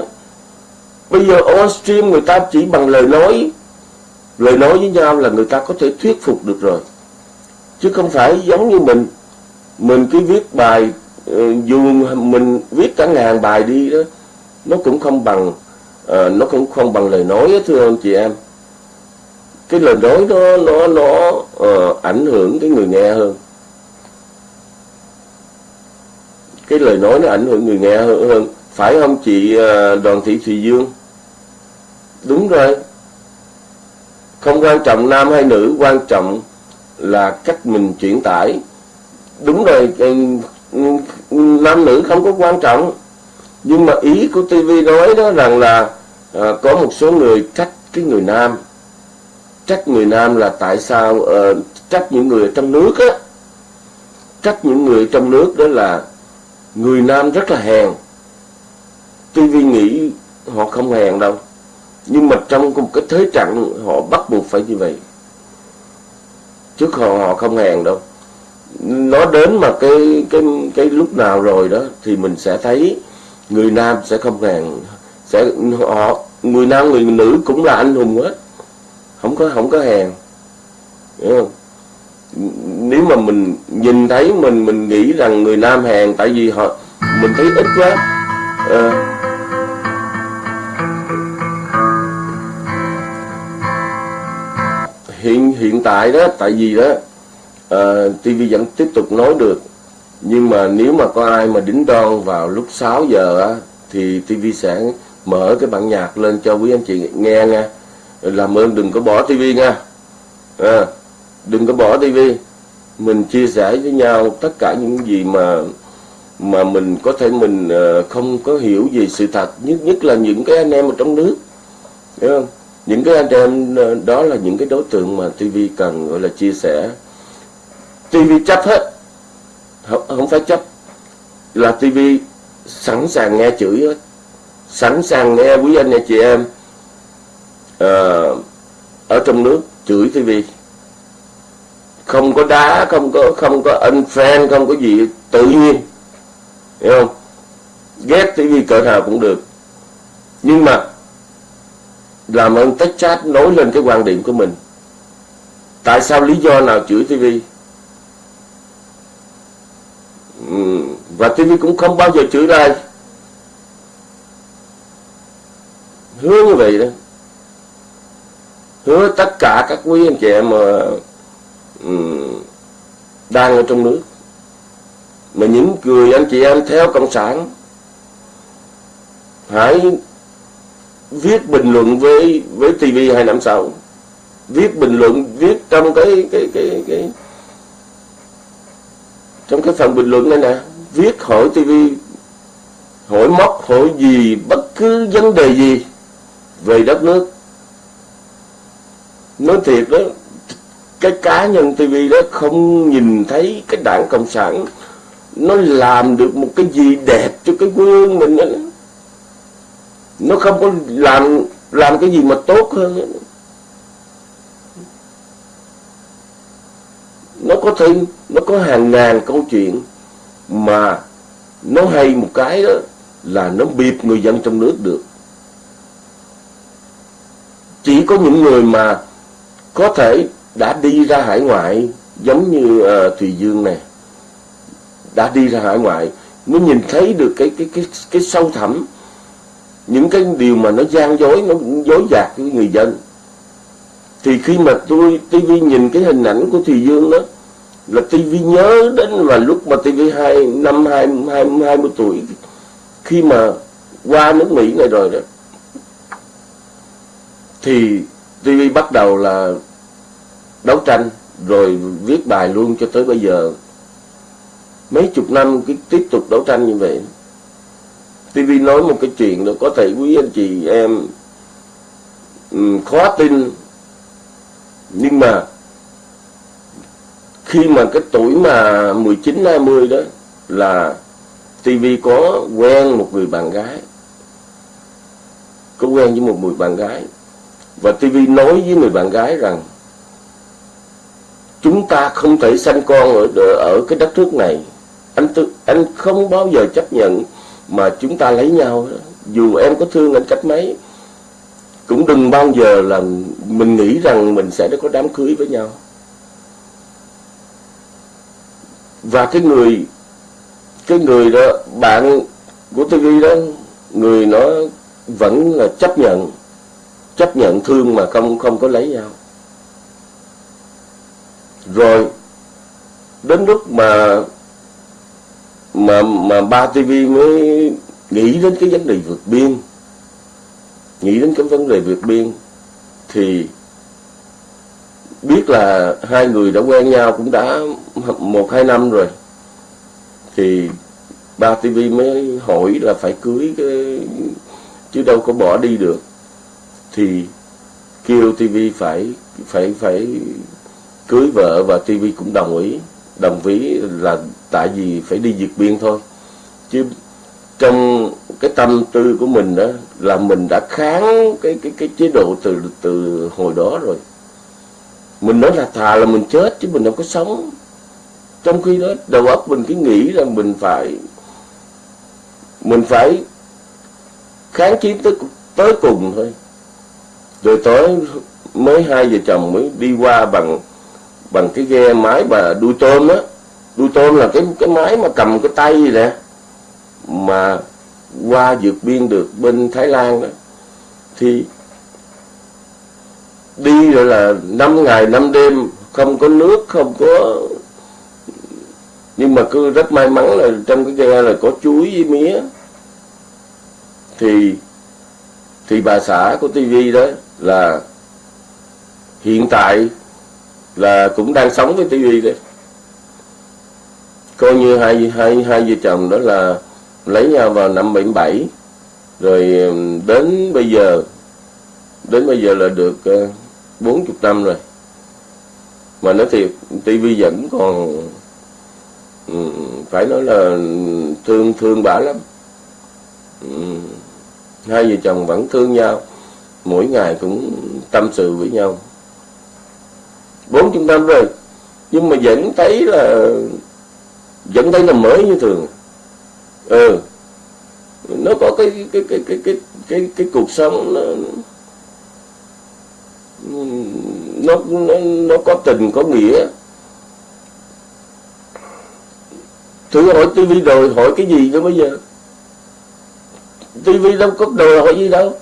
bây giờ on stream người ta chỉ bằng lời nói lời nói với nhau là người ta có thể thuyết phục được rồi. Chứ không phải giống như mình. Mình cứ viết bài ờ, dù mình viết cả ngàn bài đi đó nó cũng không bằng uh, nó cũng không bằng lời nói đó, thưa anh chị em. Cái lời nói nó nó nó uh, ảnh hưởng cái người nghe hơn. Cái lời nói nó ảnh hưởng người nghe hơn, hơn. phải không chị uh, đoàn thị thùy dương? Đúng rồi không quan trọng nam hay nữ quan trọng là cách mình chuyển tải. Đúng rồi nam nữ không có quan trọng. Nhưng mà ý của TV nói đó rằng là à, có một số người trách cái người nam. Trách người nam là tại sao à, trách những người trong nước á. Trách những người trong nước đó là người nam rất là hèn. TV nghĩ họ không hèn đâu nhưng mà trong một cái thế trận họ bắt buộc phải như vậy. Chứ họ họ không hèn đâu. Nó đến mà cái cái cái lúc nào rồi đó thì mình sẽ thấy người nam sẽ không hèn. Sẽ họ người nam người nữ cũng là anh hùng hết. Không có không có hèn. Hiểu không? Nếu mà mình nhìn thấy mình mình nghĩ rằng người nam hèn tại vì họ mình thấy ít quá. À, hiện tại đó tại vì đó ờ, uh, TV vẫn tiếp tục nói được. Nhưng mà nếu mà có ai mà đính đoan vào lúc 6 giờ á thì TV sẽ mở cái bản nhạc lên cho quý anh chị nghe nha. Làm ơn đừng có bỏ TV nha. À, đừng có bỏ TV mình chia sẻ với nhau tất cả những gì mà mà mình có thể mình uh, không có hiểu về sự thật nhất nhất là những cái anh em ở trong nước. Hiểu không? Những cái anh em ờ, đó là những cái đối tượng mà TV cần gọi là chia sẻ. TV chấp hết. Không, không phải chấp. Là TV sẵn sàng nghe chửi hết. Sẵn sàng nghe quý anh chị em uh, ở trong nước chửi TV không có đá không có không có anh fan không có gì tự nhiên. Hiểu không? Ghét TV cỡ nào cũng được. Nhưng mà làm ơn tách chat nói lên cái quan điểm của mình. Tại sao lý do nào chửi TV và TV cũng không bao giờ chửi ai. Hứa như vậy đó. Hứa tất cả các quý anh chị em mà đang ở trong nước. Mà những người anh chị em theo cộng sản, hãy viết bình luận với với TV hai năm sau viết bình luận, viết trong cái cái cái cái, trong cái phần bình luận này nè, viết hỏi TV hỏi móc, hỏi gì, bất cứ vấn đề gì về đất nước nói thiệt đó, cái cá nhân TV đó không nhìn thấy cái đảng cộng sản nó làm được một cái gì đẹp cho cái quê hương mình đó nó không có làm làm cái gì mà tốt hơn nó có thể nó có hàng ngàn câu chuyện mà nó hay một cái đó là nó bịp người dân trong nước được. Chỉ có những người mà có thể đã đi ra hải ngoại giống như uh, Thùy Dương này đã đi ra hải ngoại mới nhìn thấy được cái cái cái cái sâu thẳm những cái điều mà nó gian dối, nó dối gạt với người dân. Thì khi mà tôi TV nhìn cái hình ảnh của Thùy Dương đó, là TV nhớ đến và lúc mà TV hai, năm hai hai hai mươi tuổi, khi mà qua nước Mỹ này rồi đó. Thì TV bắt đầu là đấu tranh, rồi viết bài luôn cho tới bây giờ. Mấy chục năm cái tiếp tục đấu tranh như vậy. TV nói một cái chuyện đó có thể quý anh chị em um, khó tin. Nhưng mà khi mà cái tuổi mà 19 20 đó là TV có quen một người bạn gái. Có quen với một người bạn gái. Và TV nói với người bạn gái rằng chúng ta không thể sanh con ở ở cái đất nước này. Anh tự, anh không bao giờ chấp nhận mà chúng ta lấy nhau dù em có thương anh cách mấy, cũng đừng bao giờ là mình nghĩ rằng mình sẽ có đám cưới với nhau. Và cái người cái người đó, bạn của TV đó, người nó vẫn là chấp nhận chấp nhận thương mà không không có lấy nhau. Rồi, đến lúc mà mà mà ba TV mới nghĩ đến cái vấn đề vượt biên, nghĩ đến cái vấn đề vượt biên thì biết là hai người đã quen nhau cũng đã một, hai năm rồi. Thì ba TV mới hỏi là phải cưới cái, chứ đâu có bỏ đi được. Thì kêu TV phải phải phải cưới vợ và TV cũng đồng ý đồng ý là tại vì phải đi vượt biên thôi. Chứ trong cái tâm tư của mình đó là mình đã kháng cái cái cái chế độ từ từ hồi đó rồi. Mình nói là thà là mình chết chứ mình đâu có sống. Trong khi đó, đầu óc mình cứ nghĩ là mình phải mình phải kháng chiến tới tới cùng thôi. Rồi tối mới hai vợ chồng mới đi qua bằng bằng cái ghe máy và đuôi tôm á đuôi tôm là cái cái máy mà cầm cái tay gì nè, mà qua vượt biên được bên Thái Lan đó. Thì đi rồi là năm ngày, năm đêm, không có nước, không có, nhưng mà cứ rất may mắn là trong cái ghe là có chuối với mía. Thì thì bà xã của tivi đó là hiện tại là cũng đang sống với tivi đấy coi như hai hai hai vợ chồng đó là lấy nhau vào năm 77 rồi đến bây giờ, đến bây giờ là được ờ, bốn 40 năm rồi. Mà nói thiệt tivi vẫn còn phải nói là thương thương bả lắm. Hai vợ chồng vẫn thương nhau. Mỗi ngày cũng tâm sự với nhau. Bốn chục năm rồi, nhưng mà vẫn thấy là vẫn thấy là mới như thường. Ừ. Nó có cái cái cái cái cái cái cái cuộc sống nó nó nó, nó có tình có nghĩa. Thử hỏi tivi đòi hỏi cái gì nữa bây giờ? Tivi đâu có đòi hỏi gì đâu.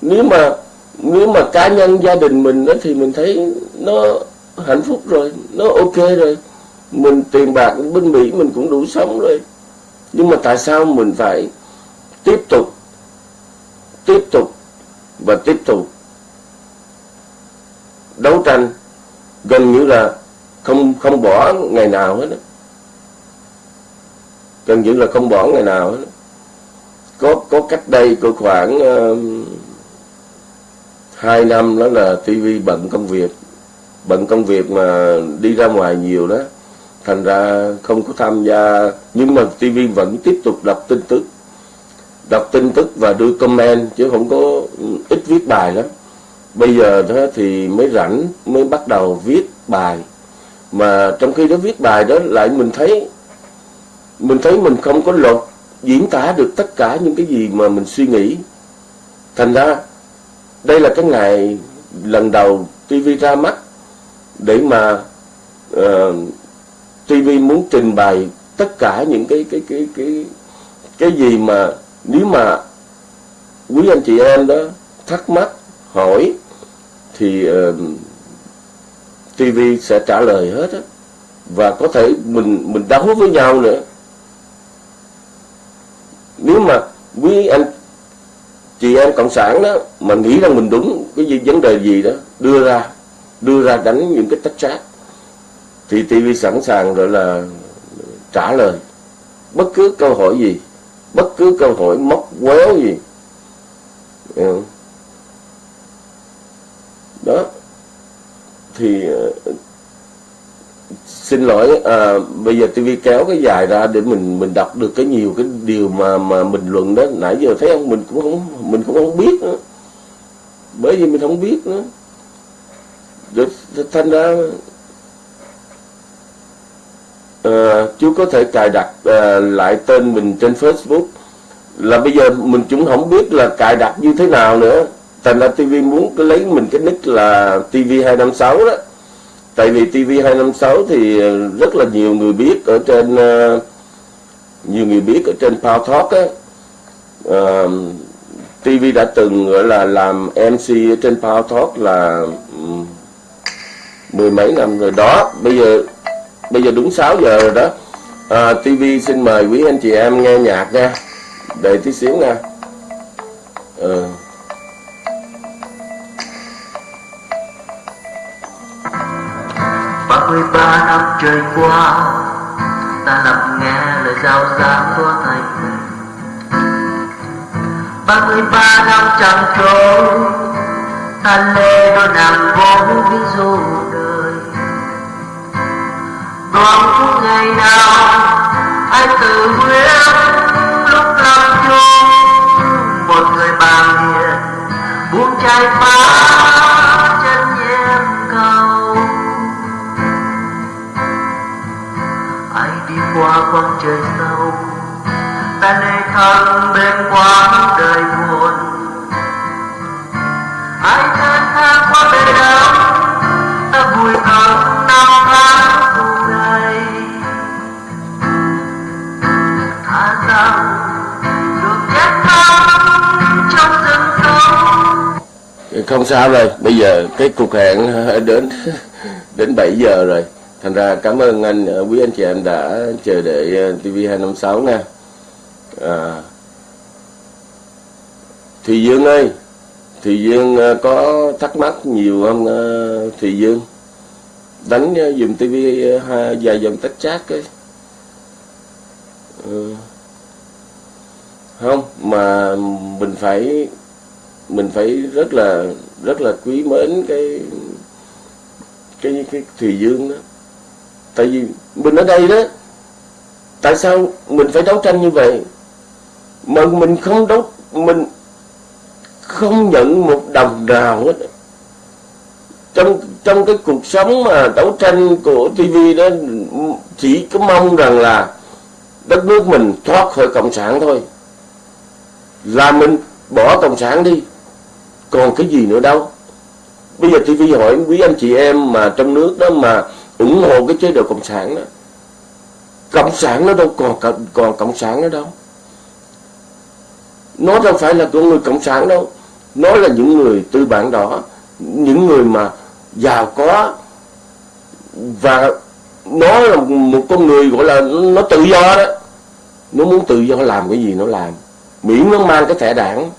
Nếu mà nếu mà cá nhân gia đình mình đó thì mình thấy nó hạnh phúc rồi nó ok rồi mình tiền bạc bên mỹ mình cũng đủ sống rồi nhưng mà tại sao mình phải tiếp tục tiếp tục và tiếp tục đấu tranh gần như là không không bỏ ngày nào hết đó. gần như là không bỏ ngày nào hết đó. có có cách đây có khoảng uh, hai năm đó là TV bận công việc bận công việc mà đi ra ngoài nhiều đó thành ra không có tham gia nhưng mà TV vẫn tiếp tục đọc tin tức. Đọc tin tức và đưa comment chứ không có ừ, ít viết bài lắm. Bây giờ đó thì mới rảnh mới bắt đầu viết bài. Mà trong khi đó viết bài đó lại mình thấy mình thấy mình không có lột diễn tả được tất cả những cái gì mà mình suy nghĩ. Thành ra đây là cái ngày lần đầu TV ra mắt để mà uh, TV muốn trình bày tất cả những cái cái cái cái cái gì mà nếu mà quý anh chị em đó thắc mắc hỏi thì ờ, uh, TV sẽ trả lời hết á. Và có thể mình mình đấu với nhau nữa. Nếu mà quý anh chị em cộng sản đó mà nghĩ rằng mình đúng cái gì vấn đề gì đó đưa ra đưa ra đánh những cái tách trác thì TV sẵn sàng gọi là trả lời. Bất cứ câu hỏi gì bất cứ câu hỏi móc quéo gì. Đó. Thì ờ, xin lỗi à, bây giờ TV kéo cái dài ra để mình mình đọc được cái nhiều cái điều mà mà bình luận đó. Nãy giờ thấy không mình cũng không mình cũng không biết nữa. Bởi vì mình không biết nữa. Rồi thành ra à, chú có thể cài đặt à, lại tên mình trên Facebook. Là bây giờ mình cũng không biết là cài đặt như thế nào nữa. Thành ra TV muốn lấy mình cái nick là TV256 đó. Tại vì TV256 thì rất là nhiều người biết ở trên uh, nhiều người biết ở trên Power Talk á. Uh, TV đã từng gọi là làm MC ở trên Power Talk là um, mười mấy năm rồi. Đó bây giờ bây giờ đúng 6 giờ rồi đó. À, TV xin mời quý anh chị em nghe nhạc nha. Để tí xíu nha. Ừ. ba mươi ba năm trôi qua ta lặng nghe lời giao giảng của thầy ba mươi ba năm chẳng trôi ta lê đôi nàng vô ví dụ còn chút ngày nào anh tự nguyện lúc làm chung một người bạn hiền buông chai phá qua quang trời sâu, ta nơi thân bên quãng đời buồn. Ai thân tha qua bề đau không sao rồi. Bây giờ cái cuộc hẹn đến đến 7 giờ rồi. Thành ra cảm ơn anh ờ, quý anh chị em đã chờ đợi ờ, TV256 nha. À, Thùy Dương ơi Thùy Dương ờ, có thắc mắc nhiều không Thùy Dương? Đánh dùm TV vài dòng tách chát ấy. Ừ. không mà mình phải mình phải rất là rất là quý mến cái cái cái Thùy Dương đó. Tại vì mình ở đây đó, tại sao mình phải đấu tranh như vậy? Mà mình không đấu, mình không nhận một đồng nào hết. Trong trong cái cuộc sống mà đấu tranh của TV đó, chỉ có mong rằng là đất nước mình thoát khỏi cộng sản thôi. Là mình bỏ cộng sản đi còn cái gì nữa đâu. Bây giờ TV hỏi quý anh chị em mà trong nước đó mà ủng hộ cái chế độ cộng sản đó. Cộng sản nó đâu còn còn cộng sản nữa đâu. Nó đâu phải là con người cộng sản đâu. Nó là những người tư bản đó những người mà giàu có. Và nó là một con người gọi là nó tự do đó. Nó muốn tự do làm cái gì nó làm. Miễn nó mang cái thẻ đảng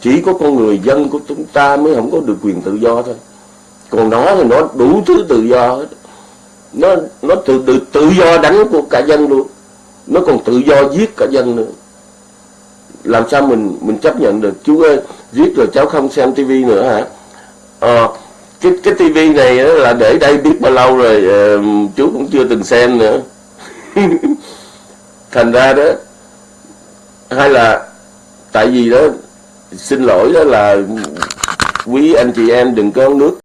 chỉ có con người dân của chúng ta mới không có được quyền tự do thôi. Còn nó thì nó đủ thứ tự do hết. Nó nó tự tự tự do đánh của cả dân luôn. Nó còn tự do giết cả dân nữa. Làm sao mình mình chấp nhận được? Chú ơi giết rồi cháu không xem tivi nữa hả? À, cái cái tivi này là để đây biết bao lâu rồi uh, chú cũng chưa từng xem nữa. Thành ra đó hay là tại vì đó xin lỗi đó là quý anh chị em đừng có nước.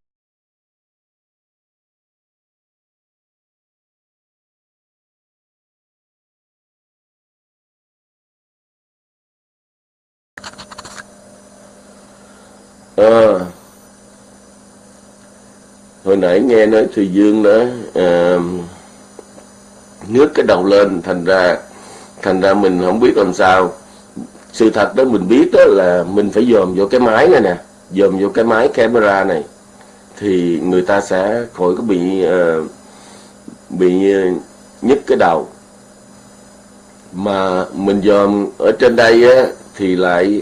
À, hồi nãy nghe nói thùy dương đó à, ờ, nước cái đầu lên thành ra thành ra mình không biết làm sao sự thật đó mình biết đó là mình phải dòm vô cái máy này nè dòm vô cái máy camera này thì người ta sẽ khỏi có bị uh, bị ờ, nhức cái đầu. Mà mình dòm ở trên đây á, thì lại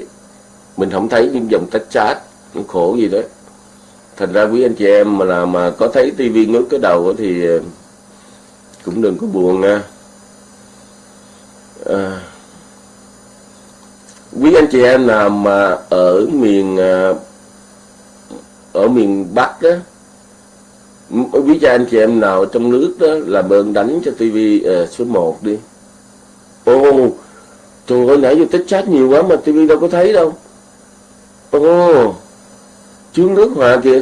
mình không thấy những dòng tách chat nó khổ gì đó. Thành ra quý anh chị em mà là mà có thấy tivi ngước cái đầu thì ờ, cũng đừng có buồn nha. À, quý anh chị em nào mà ở miền à, ở miền Bắc đó quý cha anh chị em nào trong nước đó là ơn đánh cho TV uh, à, số 1 đi. Ô trời ơi nãy giờ tích chat nhiều quá mà TV đâu có thấy đâu. Ô chướng nước hòa kìa.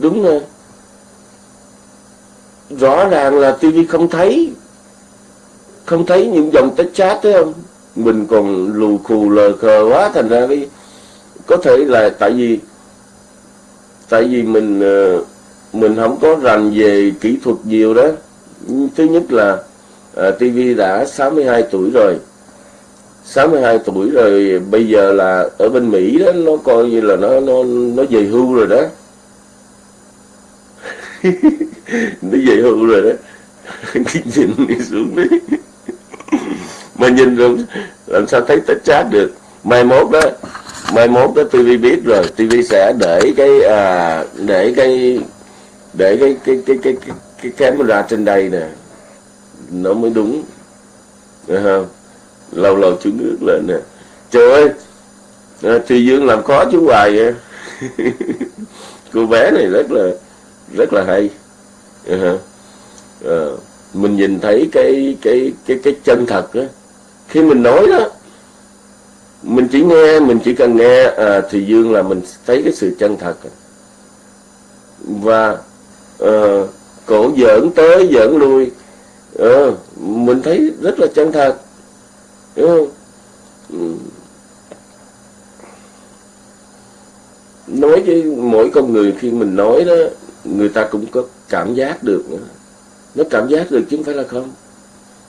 Đúng rồi. Rõ ràng là TV không thấy không thấy những dòng tích chat thấy không? Mình còn lù khù lờ khờ quá thành ra cái có thể là tại vì tại vì mình ờ, mình không có rành về kỹ thuật nhiều đó. Thứ nhất là ờ, à, TV đã 62 tuổi rồi. 62 tuổi rồi bây giờ là ở bên Mỹ đó nó coi như là nó nó nó về hưu rồi đó. Nó về hưu rồi đó. Nhìn đi xuống đi mà nhìn rồi làm sao thấy tích chat được? Mai mốt đó mai mốt đó TV biết rồi TV sẽ để cái à, để cái để cái cái cái cái cái, cái camera trên đây nè. Nó mới đúng. Được không? Lâu lâu chú nước lên nè. Trời ơi à, thì dương làm khó chú hoài vậy. Cô bé này rất là rất là hay. Uh-huh. à, mình nhìn thấy cái cái cái cái chân thật á khi mình nói đó mình chỉ nghe mình chỉ cần nghe à, thì dương là mình thấy cái sự chân thật. Và à, cổ giỡn tới giỡn lui. À, mình thấy rất là chân thật. Đúng không? Ừ. Nói với mỗi con người khi mình nói đó người ta cũng có cảm giác được nữa. nó cảm giác được chứ không phải là không.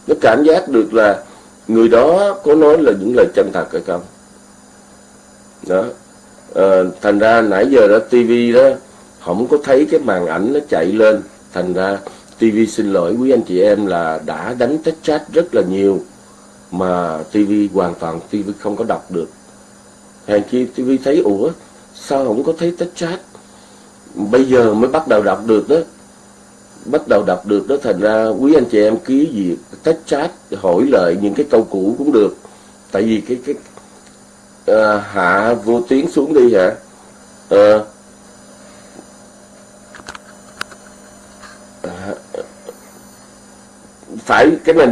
Nó cảm giác được là người đó có nói là những lời chân thật hay không? Đó. À, thành ra nãy giờ đó tivi đó không có thấy cái màn ảnh nó chạy lên. Thành ra tivi xin lỗi quý anh chị em là đã đánh tách chat rất là nhiều mà tivi hoàn toàn tivi không có đọc được. Hàng chi tivi thấy ủa sao không có thấy tách chat? Bây giờ mới bắt đầu đọc được đó bắt đầu đọc được đó thành ra quý anh chị em ký gì tách chat hỏi lại những cái câu cũ cũng được. Tại vì cái cái à, hạ vô tiếng xuống đi hả? À, phải cái này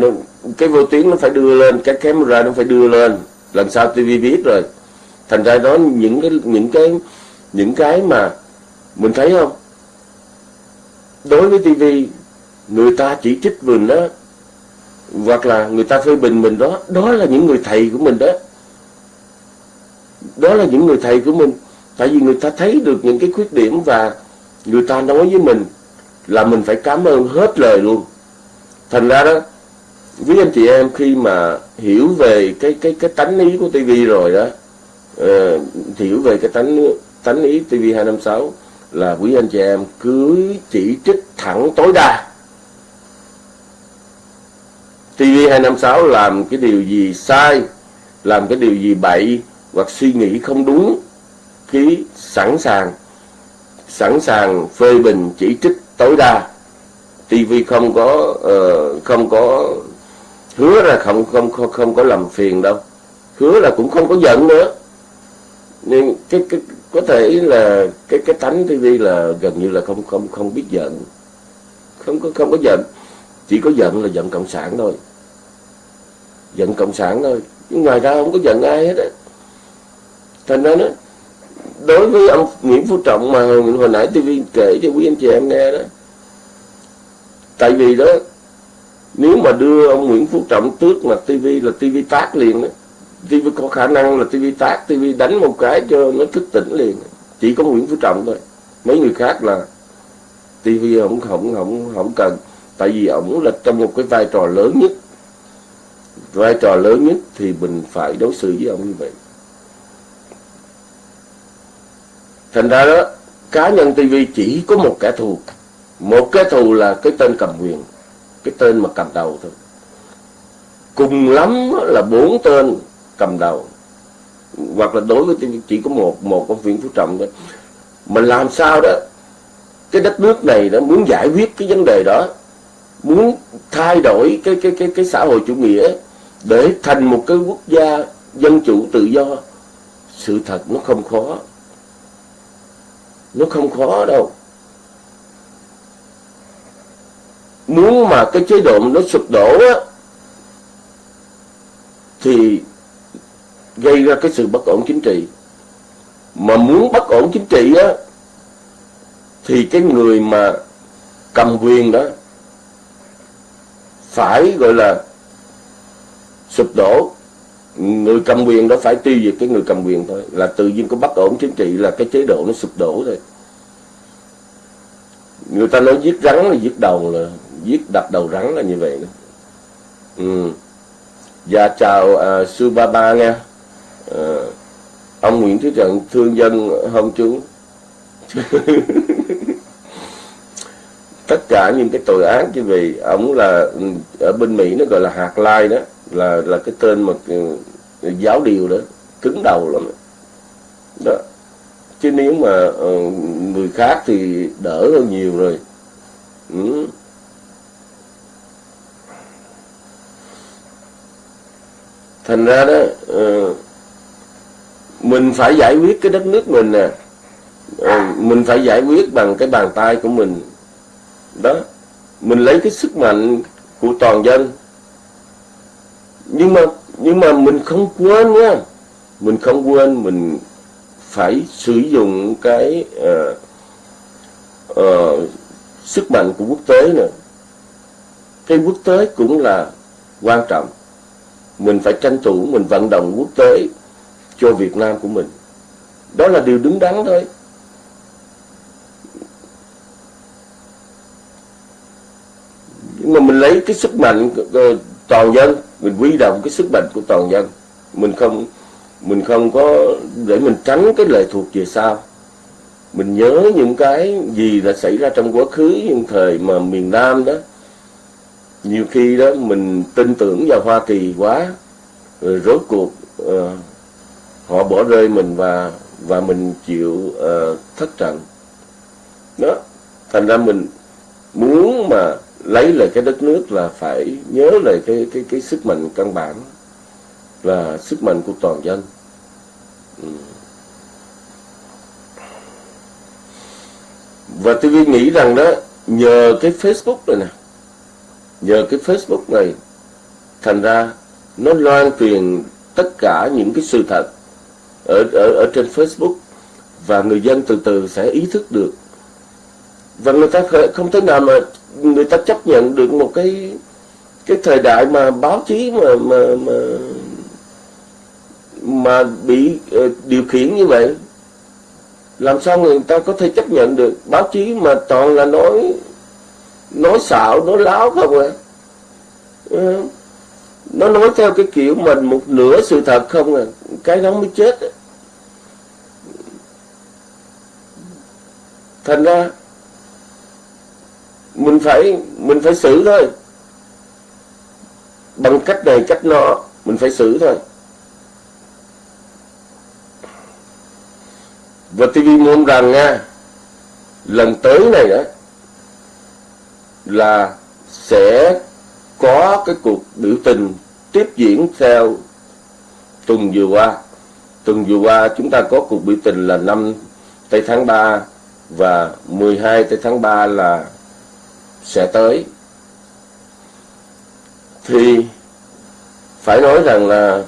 cái vô tiếng nó phải đưa lên cái camera nó phải đưa lên. Lần sau TV biết rồi. Thành ra đó những cái những cái những cái mà mình thấy không? Đối với TV người ta chỉ trích mình đó hoặc là người ta phê bình mình đó đó là những người thầy của mình đó. Đó là những người thầy của mình. Tại vì người ta thấy được những cái khuyết điểm và người ta nói với mình là mình phải cảm ơn hết lời luôn. Thành ra đó với anh chị em khi mà hiểu về cái cái cái tánh ý của TV rồi đó uh, hiểu về cái tánh tánh ý TV 256 là quý anh chị em cứ chỉ trích thẳng tối đa. TV 256 làm cái điều gì sai làm cái điều gì bậy hoặc suy nghĩ không đúng ký sẵn sàng sẵn sàng phê bình chỉ trích tối đa. TV không có uh, không có hứa là không không không không có làm phiền đâu. Hứa là cũng không có giận nữa. Nên cái cái có thể là cái cái tánh TV là gần như là không không không biết giận. Không có không có giận. Chỉ có giận là giận cộng sản thôi. Giận cộng sản thôi. Nhưng ngoài ra không có giận ai hết á. Thành ra đó đối với ông Nguyễn Phú Trọng mà hồi nãy TV kể cho quý anh chị em nghe đó. Tại vì đó, nếu mà đưa ông Nguyễn Phú Trọng tước mà TV là TV tác liền đó TV có khả năng là TV tác TV đánh một cái cho nó thức tỉnh liền. Chỉ có Nguyễn Phú Trọng thôi. Mấy người khác là TV không không không không cần. Tại vì ổng là trong một cái vai trò lớn nhất. Vai trò lớn nhất thì mình phải đối xử với ông như vậy. Thành ra đó, cá nhân TV chỉ có một kẻ thù. Một kẻ thù là cái tên cầm quyền. Cái tên mà cầm đầu thôi. Cùng lắm là bốn tên cầm đầu. Hoặc là đối với chỉ có một một ông Nguyễn Phú Trọng thôi. Mà làm sao đó, cái đất nước này đó muốn giải quyết cái vấn đề đó, muốn thay đổi cái cái cái cái xã hội chủ nghĩa để thành một cái quốc gia dân chủ tự do, sự thật nó không khó. Nó không khó đâu. Muốn mà cái chế độ nó sụp đổ á, thì gây ra cái sự bất ổn chính trị. Mà muốn bất ổn chính trị á thì cái người mà cầm quyền đó phải gọi là sụp đổ. Người cầm quyền đó phải tiêu diệt cái người cầm quyền thôi. Là tự nhiên có bất ổn chính trị là cái chế độ nó sụp đổ thôi. Người ta nói giết rắn là giết đầu là giết đập đầu rắn là như vậy đó. Ừ. Dạ chào à, uh, Sư Ba Ba nha uh, Ông Nguyễn Thế Trận thương dân hôm chú. Tất cả những cái tội án như vậy Ông là ừ, ở bên Mỹ nó gọi là hạt lai đó Là là cái tên mà ừ, giáo điều đó Cứng đầu lắm. Đó. Chứ nếu mà uh, người khác thì đỡ hơn nhiều rồi. Ừ. thành ra đó uh, mình phải giải quyết cái đất nước mình nè. À. mình phải giải quyết bằng cái bàn tay của mình. Đó. Mình lấy cái sức mạnh của toàn dân. Nhưng mà nhưng mà mình không quên nha. Mình không quên mình phải sử dụng cái uh, uh, sức mạnh của quốc tế nữa cái quốc tế cũng là quan trọng. Mình phải tranh thủ mình vận động quốc tế cho Việt Nam của mình. Đó là điều đứng đắn thôi. Nhưng mà mình lấy cái sức mạnh toàn dân mình quy động cái sức mạnh của toàn dân. Mình không mình không có để mình tránh cái lệ thuộc về sau mình nhớ những cái gì đã xảy ra trong quá khứ những thời mà miền Nam đó. Nhiều khi đó mình tin tưởng vào Hoa Kỳ quá rồi rốt cuộc uh, họ bỏ rơi mình và và mình chịu uh, thất trận. Đó thành ra mình muốn mà lấy lại cái đất nước là phải nhớ lại cái cái cái sức mạnh căn bản là sức mạnh của toàn dân. Ừ. Và tôi nghĩ rằng đó nhờ cái Facebook này nè nhờ cái Facebook này thành ra nó loan truyền tất cả những cái sự thật ở ở ở trên Facebook và người dân từ từ sẽ ý thức được. Và người ta không thể nào mà người ta chấp nhận được một cái cái thời đại mà báo chí mà mà mà mà bị uh, điều khiển như vậy. Làm sao người ta có thể chấp nhận được báo chí mà toàn là nói nói xạo nói láo không à nó nói theo cái kiểu mình một nửa sự thật không à cái đó mới chết. Thành ra, mình phải mình phải xử thôi. Bằng cách này, cách nọ, mình phải xử thôi. Và TV muốn rằng nha, lần tới này đó, là sẽ có cái cuộc biểu tình tiếp diễn theo tuần vừa qua. Tuần vừa qua chúng ta có cuộc biểu tình là năm, tây tháng 3 và 12 tới tháng 3 là sẽ tới. Thì phải nói rằng là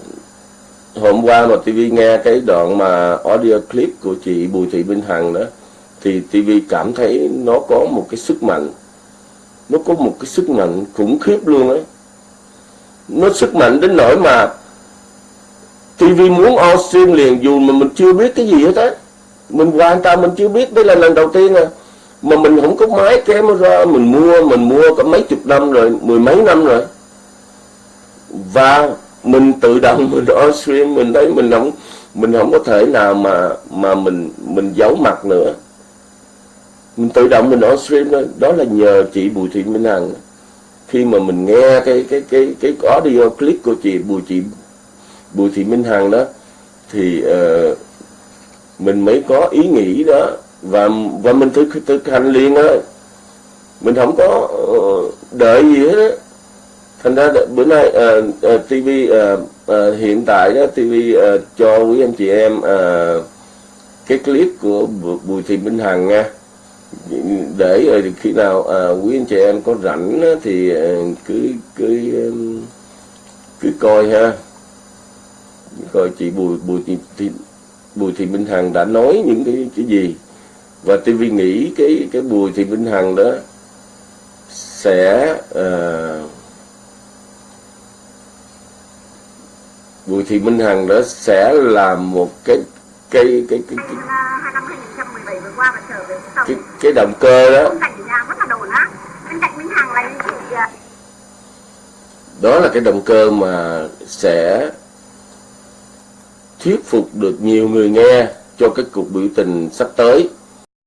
hôm qua mà TV nghe cái đoạn mà audio clip của chị Bùi Thị Minh Hằng đó, thì TV cảm thấy nó có một cái sức mạnh. Nó có một cái sức mạnh khủng khiếp luôn ấy. Nó sức mạnh đến nỗi mà TV muốn on stream liền dù mà mình chưa biết cái gì hết á mình hoàn toàn mình chưa biết đây là lần đầu tiên à. Mà mình không có máy camera mình mua mình mua có mấy chục năm rồi mười mấy năm rồi. Và mình tự động mình on stream mình thấy mình không mình không có thể nào mà mà mình mình giấu mặt nữa. Mình tự động mình on stream đó đó là nhờ chị Bùi Thị Minh Hằng. Khi mà mình nghe cái cái cái cái audio clip của chị Bùi chị Bùi Thị Minh Hằng đó thì uh, mình mới có ý nghĩ đó. Và và mình thực thực hành liền á. Mình không có ờ, đợi gì hết á. Thành ra bữa nay uh, uh, TV uh, uh, hiện tại đó TV uh, ờ, cho quý anh chị em uh, cái clip của Bùi Thị Minh Hằng nha. Để rồi khi nào uh, quý anh chị em có rảnh á, thì uh, cứ cứ cứ coi ha. Coi chị Bùi Bùi Thị, Thị Bùi Thị Minh Hằng đã nói những cái cái gì? Và TV nghĩ cái cái Bùi Thị Minh Hằng đó sẽ uh, Bùi Thị Minh Hằng đó sẽ là một cái cái cái cái cái, cái, cái động cơ đó. Đó là cái động cơ mà sẽ thuyết phục được nhiều người nghe cho cái cuộc biểu tình sắp tới.